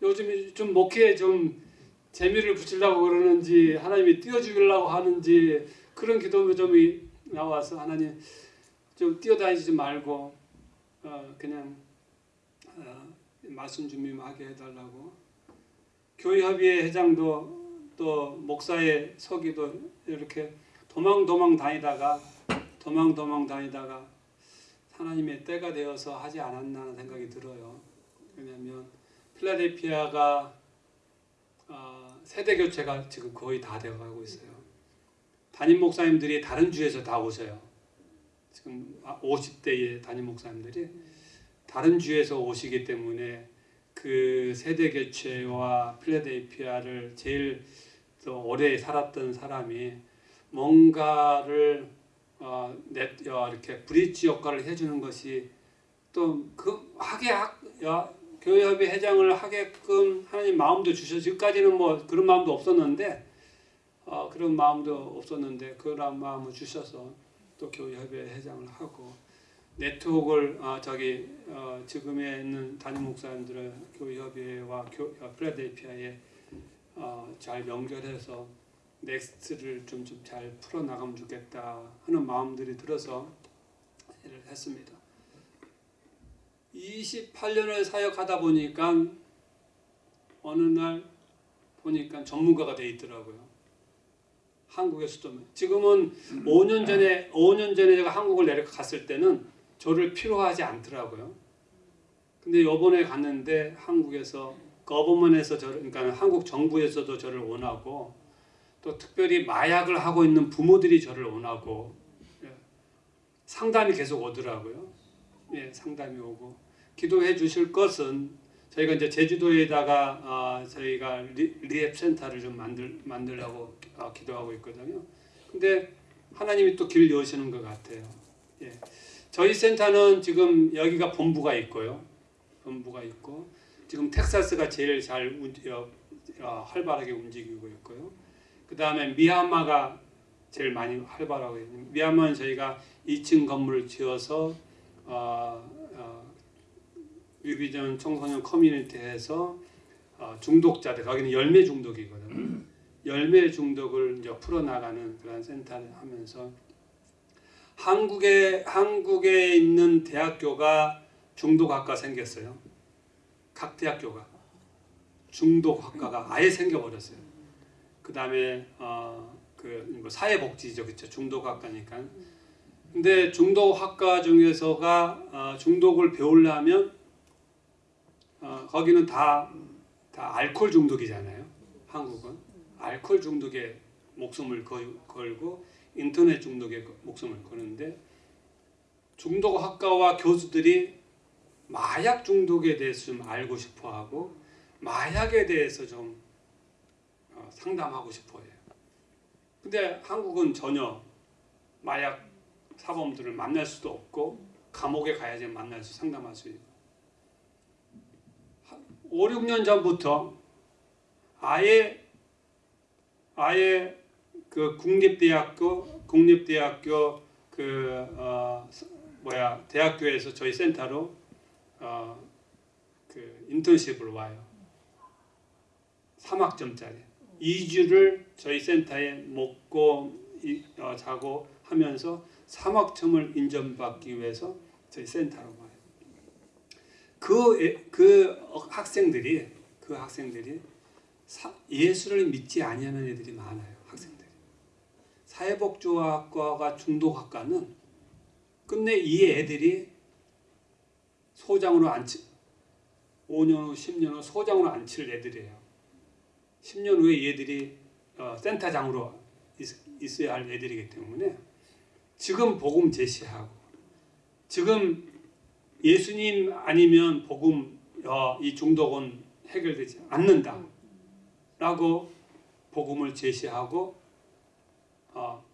요즘 좀 목회에 좀 재미를 붙이려고 그러는지 하나님이 띄워주려고 하는지 그런 기도 점이 나와서 하나님 좀 뛰어다니지 말고 어, 그냥 어, 말씀 준비만 하게 해달라고 교회 협의회 회장도 또 목사의 서기도 이렇게 도망도망 다니다가 도망도망 다니다가 하나님의 때가 되어서 하지 않았나 하는 생각이 들어요. 왜냐하면 필라델피아가 어, 세대 교체가 지금 거의 다 되어가고 있어요. 담임 목사님들이 다른 주에서 다 오세요. 지금 50대의 담임 목사님들이 다른 주에서 오시기 때문에 그 세대 교체와 필라델피아를 제일 또 오래 살았던 사람이 뭔가를 어, 내, 어, 이렇게 브릿지 역할을 해주는 것이 또 그 하게 하, 야, 교회협의 회장을 하게끔 하나님 마음도 주셔 지금까지는 뭐 그런 마음도 없었는데 어, 그런 마음도 없었는데 그런 마음을 주셔서 또 교회협의 회장을 하고 네트워크를 어, 저기 어, 지금에 있는 담임 목사님들의 교회협의회와 교, 어, 필라델피아에 어, 잘 연결해서 next를 좀좀잘 풀어 나가면 좋겠다 하는 마음들이 들어서 일을 했습니다. 28년을 사역하다 보니까 어느 날 보니까 전문가가 돼 있더라고요. 한국에서도 지금은 5년 전에 5년 전에 제가 한국을 내려갔을 때는 저를 필요하지 않더라고요. 근데 이번에 갔는데 한국에서 거버먼에서 저를 그러니까 한국 정부에서도 저를 원하고 또 특별히 마약을 하고 있는 부모들이 저를 원하고 예. 상담이 계속 오더라고요. 예, 상담이 오고 기도해 주실 것은 저희가 이제 제주도에다가 어, 저희가 re, rehab 센터를 좀 만들 만들려고 어, 기도하고 있거든요. 근데 하나님이 또 길 여시는 것 같아요. 예. 저희 센터는 지금 여기가 본부가 있고요. 본부가 있고 지금 텍사스가 제일 잘 운- 어, 어, 활발하게 움직이고 있고요. 그 다음에 미얀마가 제일 많이 활발하고 있는 미얀마는 저희가 2층 건물을 지어서 어, 어, 위비전 청소년 커뮤니티에서 어, 중독자들 거기는 열매 중독이거든요. 열매 중독을 이제 풀어나가는 그런 센터를 하면서 한국에 한국에 있는 대학교가 중독학과 생겼어요. 각 대학교가 중독 학과가 아예 생겨버렸어요. 그 다음에 어 그 사회복지죠, 그렇죠? 중독 학과니까. 근데 중독 학과 중에서가 어, 중독을 배우려면 어, 거기는 다, 다 알코올 중독이잖아요. 한국은 알코올 중독에 목숨을 걸, 걸고 인터넷 중독에 목숨을 거는데 중독 학과와 교수들이 마약 중독에 대해서 좀 알고 싶어 하고 마약에 대해서 좀 어, 상담하고 싶어 해요. 근데 한국은 전혀 마약 사범들을 만날 수도 없고 감옥에 가야지 만날 수 상담할 수 있고 5, 6년 전부터 아예 아예 그 국립대학교 국립대학교 그 어, 뭐야 대학교에서 저희 센터로 어, 그 인턴십을 와요. 3학점짜리 2주를 저희 센터에 먹고 이, 어, 자고 하면서 3학점을 인정받기 위해서 저희 센터로 와요. 그, 애- 그 학생들이 그 학생들이 사, 예수를 믿지 아니하는 애들이 많아요. 학생들이. 사회복지학과가 중독학과는 끝내 이 애들이 소장으로 앉히 5년 후 10년 후 소장으로 앉힐 애들이에요. 10년 후에 얘들이 어, 센터장으로 있, 어야할 애들이기 때문에 지금 복음 제시하고 지금 예수님 아니면 복음 어, 이 중독은 해결되지 않는다 라고 복음을 제시하고 어,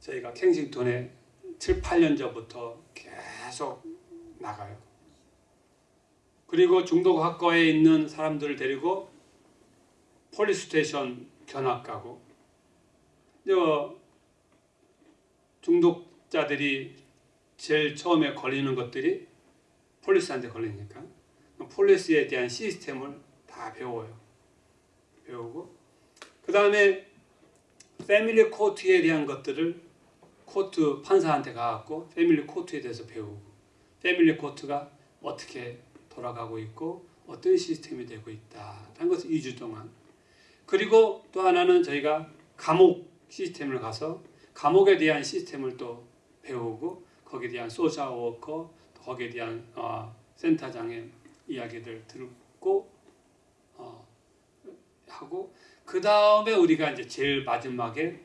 저희가 켄싱턴에 7, 8년 전부터 계속 나가요. 그리고 중독 학과에 있는 사람들을 데리고 police station 견학 가고 저 중독자들이 제일 처음에 걸리는 것들이 police한테 걸리니까 police에 대한 시스템을 다 배워요. 배우고 그 다음에 family court에 대한 것들을 코트 판사한테 가갖고 family court에 대해서 배우고 family court가 어떻게 돌아가고 있고 어떤 시스템이 되고 있다라는 것을 2주 동안 그리고 또 하나는 저희가 감옥 시스템을 가서 감옥에 대한 시스템을 또 배우고 거기에 대한 social worker 거기에 대한 어, 센터장의 이야기들 듣고 어, 하고 그 다음에 우리가 이제 제일 마지막에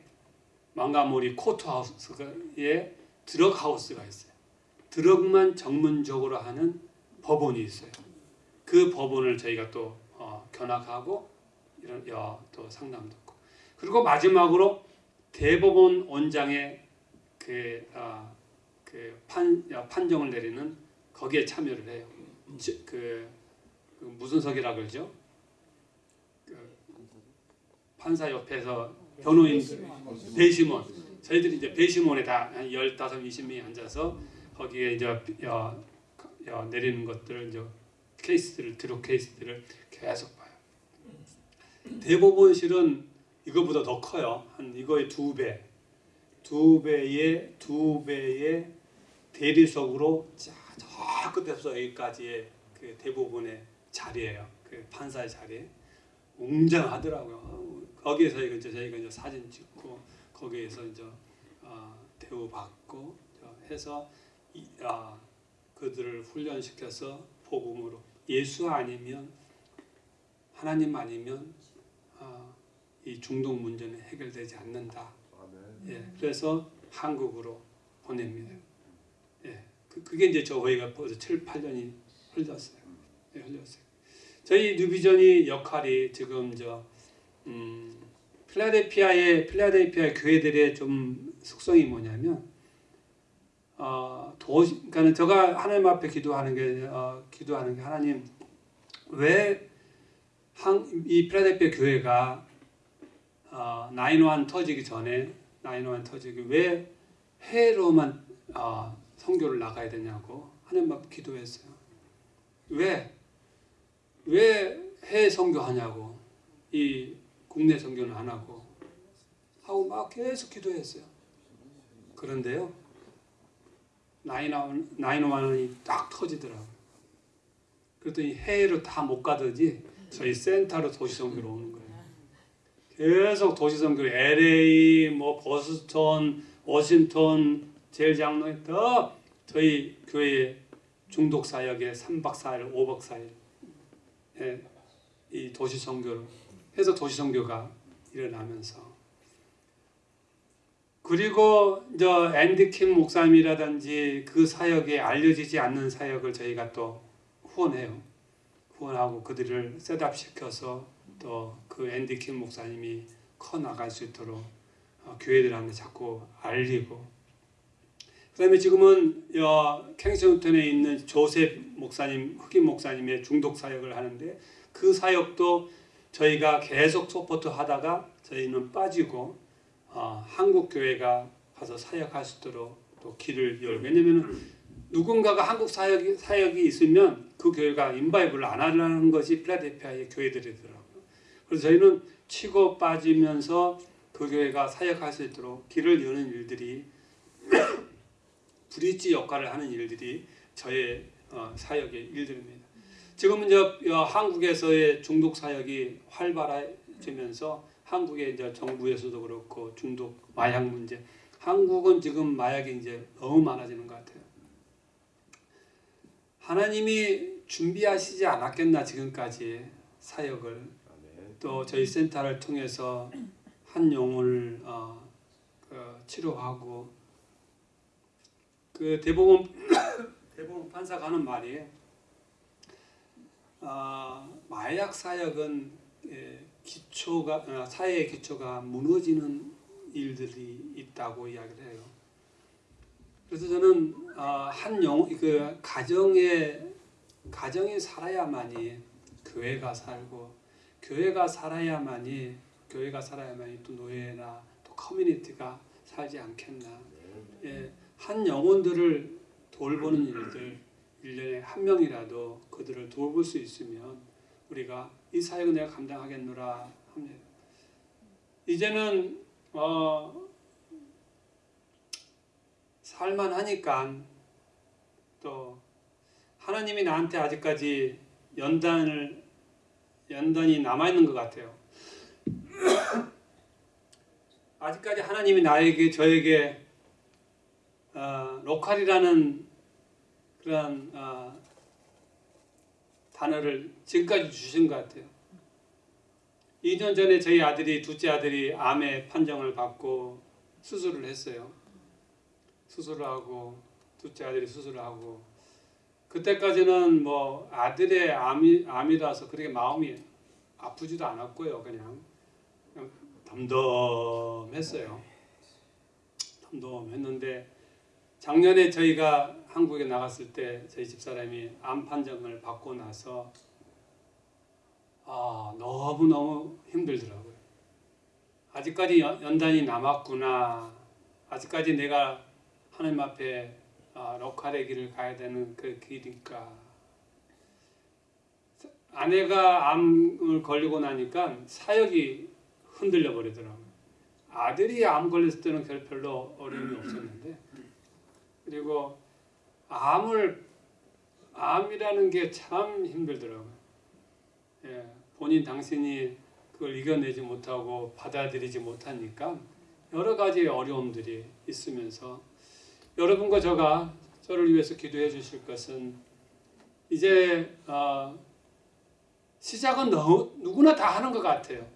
몽고메리 courthouse에 drug house가 있어요. drug만 전문적으로 하는 법원이 있어요. 그 법원을 저희가 또 어, 견학하고 이런 어, 또 상담 듣고 그리고 마지막으로 대법원 원장의 그, 어, 그 판, 어, 판정을 내리는 거기에 참여를 해요. 지- 그, 그 무슨 석이라 그러죠? 그 판사 옆에서 변호인 배심원 저희들이 이제 배심원에 다 한 15, 20명이 앉아서 거기에 이제 어, 어, 내리는 것들을 이제 케이스들을 드로 케이스들을 계속 봐요. 대법원 실은 이거보다 더 커요. 한 이거의 두 배, 두 배의 두 배의 대리석으로 자, 저 끝에서 여기까지의 그 대법원의 자리예요. 그 판사의 자리. 웅장하더라고요. 거기에서 이제 저희가 이제 사진 찍고 거기에서 이제 어, 대우 받고 해서 이, 아, 그들을 훈련시켜서 복음으로 예수 아니면 하나님 아니면 아, 이 중독 문제는 해결되지 않는다. 아멘. 예, 그래서 한국으로 보냅니다. 예, 그, 그게 이제 저희가 벌써 7, 8년이 흘렀어요. 예, 흘렀어요. 저희 뉴비전이 역할이 지금 저 음, 필라델피아의 필라델피아 교회들의 좀 속성이 뭐냐면 어, 어, 도시 그러니까 제가 하나님 앞에 기도하는 게 어, 기도하는 게 하나님 왜이 필라델피아 교회가 어, 9.1 터지기 전에 9.1 터지기 왜 해로만 어, 선교를 나가야 되냐고 하나님 앞에 기도했어요. 왜? 왜 해외 선교하냐고 이 국내 선교는 안 하고 하고 막 계속 기도했어요. 그런데요. 나인원 나인원이 딱 터지더라고요. 그랬더니 해외로 다 못 가더니 저희 센터로 도시 선교로 오는 거예요. 계속 도시 선교 LA 뭐 버스턴 워싱턴 제일 장로에 더 저희 교회 중독 사역에 3박 4일 5박 4일 예, 이 도시 선교를 해서 도시 선교가 일어나면서 그리고 저 앤디 킴 목사님이라든지 그 사역에 알려지지 않는 사역을 저희가 또 후원해요. 후원하고 그들을 셋업시켜서 또 그 앤디 킴 목사님이 커 나갈 수 있도록 어, 교회들한테 자꾸 알리고 그 다음에 지금은 어, 캥싱턴에 있는 조셉 목사님 흑인 목사님의 중독 사역을 하는데 그 사역도 저희가 계속 support 하다가 저희는 빠지고 어, 한국 교회가 가서 사역할 수 있도록 또 길을 열. 왜냐면은 누군가가 한국 사역이 사역이 있으면 그 교회가 involve를 안 하려는 것이 필라델피아의 교회들이더라고요. 그래서 저희는 치고 빠지면서 그 교회가 사역할 수 있도록 길을 여는 일들이 bridge 역할을 하는 일들이 저의 어, 사역의 일들입니다. 지금은 이제 어, 한국에서의 중독 사역이 활발해지면서 한국의 이제 정부에서도 그렇고 중독 마약 문제 한국은 지금 마약이 이제 너무 많아지는 것 같아요. 하나님이 준비하시지 않았겠나 지금까지 사역을. 또 저희 센터를 통해서 한 영혼을 어, 그 치료하고 그 대법원 대법원 판사가 하는 말이 어, 마약 사역은 예, 기초가 어, 사회의 기초가 무너지는 일들이 있다고 이야기를 해요. 그래서 저는 어, 한영그 가정에 가정이 살아야만이 교회가 살고 교회가 살아야만이 교회가 살아야만이 또 노예나 또 커뮤니티가 살지 않겠나. 예, 한 영혼들을 돌보는 일들 1년에 한 명이라도 그들을 돌볼 수 있으면 우리가 이 사역은 내가 감당하겠노라 합니다. 이제는 어 살만하니까 또 하나님이 나한테 아직까지 연단을 연단이 남아 있는 것 같아요. 아직까지 하나님이 나에게 저에게 어, 로컬이라는 그런 어, 단어를 지금까지 주신 것 같아요. 2년 전에 저희 아들이 둘째 아들이 암의 판정을 받고 수술을 했어요. 수술을 하고 둘째 아들이 수술을 하고 그때까지는 뭐 아들의 암이 암이라서 그렇게 마음이 아프지도 않았고요. 그냥, 그냥 덤덤했어요. 덤덤했는데 작년에 저희가 한국에 나갔을 때 저희 집사람이 암 판정을 받고 나서 아 너무 너무 힘들더라고요. 아직까지 연- 연단이 남았구나. 아직까지 내가 하나님 앞에 아, 럭칼의 길을 가야 되는 그 길이니까. 아내가 암을 걸리고 나니까 사역이 흔들려 버리더라고요. 아들이 암 걸렸을 때는 별- 별로 어려움이 없었는데 그리고 암을 암이라는 게 참 힘들더라고요. 예, 본인 당신이 그걸 이겨내지 못하고 받아들이지 못하니까 여러 가지 어려움들이 있으면서 여러분과 저가 저를 위해서 기도해 주실 것은 이제 어, 시작은 너, 누구나 다 하는 것 같아요.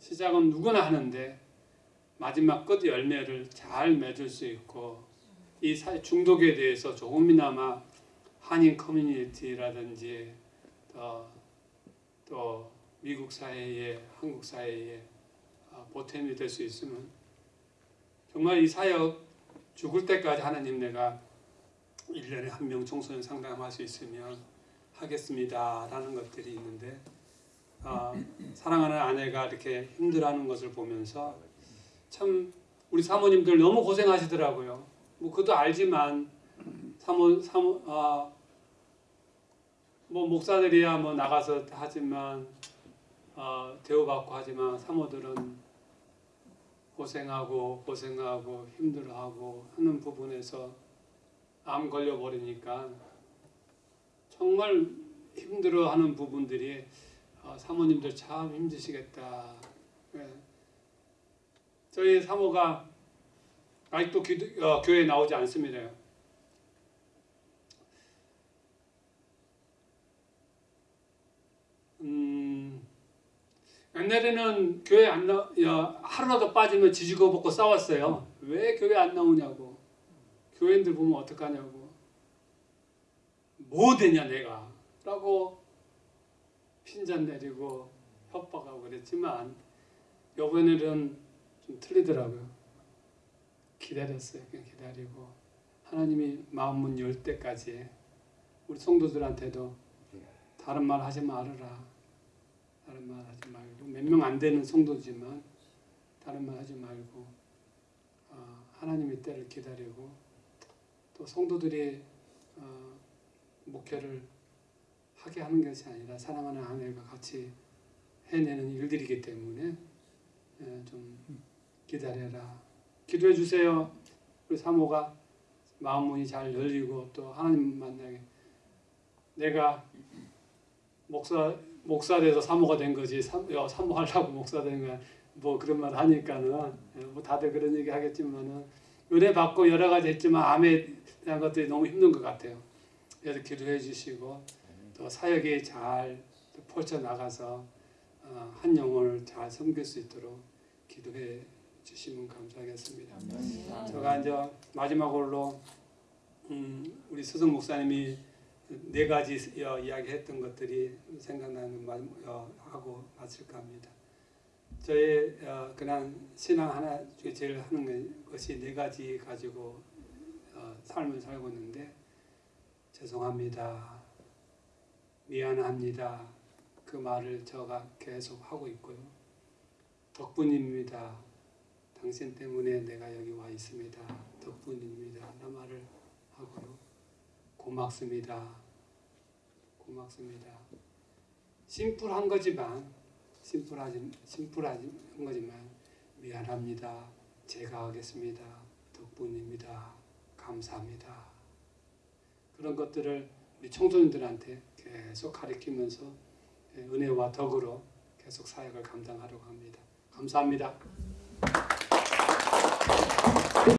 시작은 누구나 하는데 마지막 끝 열매를 잘 맺을 수 있고 이 사- 중독에 대해서 조금이나마 한인 커뮤니티라든지 또, 또 미국 사회에 한국 사회에 어, 보탬이 될 수 있으면 정말 이 사역 죽을 때까지 하나님 내가 1년에 한 명 청소년 상담할 수 있으면 하겠습니다 라는 것들이 있는데 아, 사랑하는 아내가 이렇게 힘들어하는 것을 보면서 참 우리 사모님들 너무 고생하시더라고요. 뭐 그것도 알지만 사모 사모 아, 뭐 목사들이야 뭐 나가서 하지만 어, 대우받고 하지만 사모들은 고생하고 고생하고 힘들어하고 하는 부분에서 암 걸려 버리니까 정말 힘들어하는 부분들이 어, 사모님들 참 힘드시겠다. 예. 저희 사모가 아직도 어, 교회에 나오지 않습니다. 음, 옛날에는 교회 안 나, 야, 하루라도 빠지면 지지고 볶고 싸웠어요. 왜 교회 안 나오냐고. 교회인들 보면 어떡하냐고. 뭐 되냐 내가. 라고 핀잔 내리고 협박하고 그랬지만 이번에는 좀 틀리더라고요. 기다렸어요. 기다리고 하나님이 마음 문 열 때까지 우리 성도들한테도 다른 말 하지 말아라. 다른 말 하지 말고 몇 명 안 되는 성도지만 다른 말 하지 말고 어, 하나님의 때를 기다리고 또 성도들이 어, 목회를 하게 하는 것이 아니라 사랑하는 아내가 같이 해내는 일들이기 때문에 예, 좀 기다려라. 기도해 주세요. 우리 사모가 마음 문이 잘 열리고 또 하나님 만나게 내가 목사 목사 돼서 사모가 된 거지 삼, 야, 사모하려고 목사 된 거야 뭐 그런 말 하니까는 예, 뭐 다들 그런 얘기 하겠지만은 은혜 받고 여러 가지 했지만 암에 대한 것들이 너무 힘든 것 같아요. 그래서 기도해 주시고 또 사역에 잘 펼쳐 나가서 어, 한 영혼을 잘 섬길 수 있도록 기도해 주시면 감사하겠습니다. 제가 이제 마지막으로 음, 우리 스승 목사님이 네 가지 어, 이야기했던 것들이 생각나는 말 어, 하고 마칠까 합니다. 저의 어, 그냥 신앙 하나 중에 제일 하는 것이 네 가지 가지고 어, 삶을 살고 있는데 죄송합니다. 미안합니다. 그 말을 제가 계속 하고 있고요. 덕분입니다. 당신 때문에 내가 여기 와 있습니다. 덕분입니다. 나 말을 하고요. 고맙습니다. 고맙습니다. 심플한 거지만 심플하지 심플한 거지만 미안합니다. 제가 하겠습니다. 덕분입니다. 감사합니다. 그런 것들을 우리 청소년들한테 계속 가르치면서 은혜와 덕으로 계속 사역을 감당하려고 합니다. 감사합니다.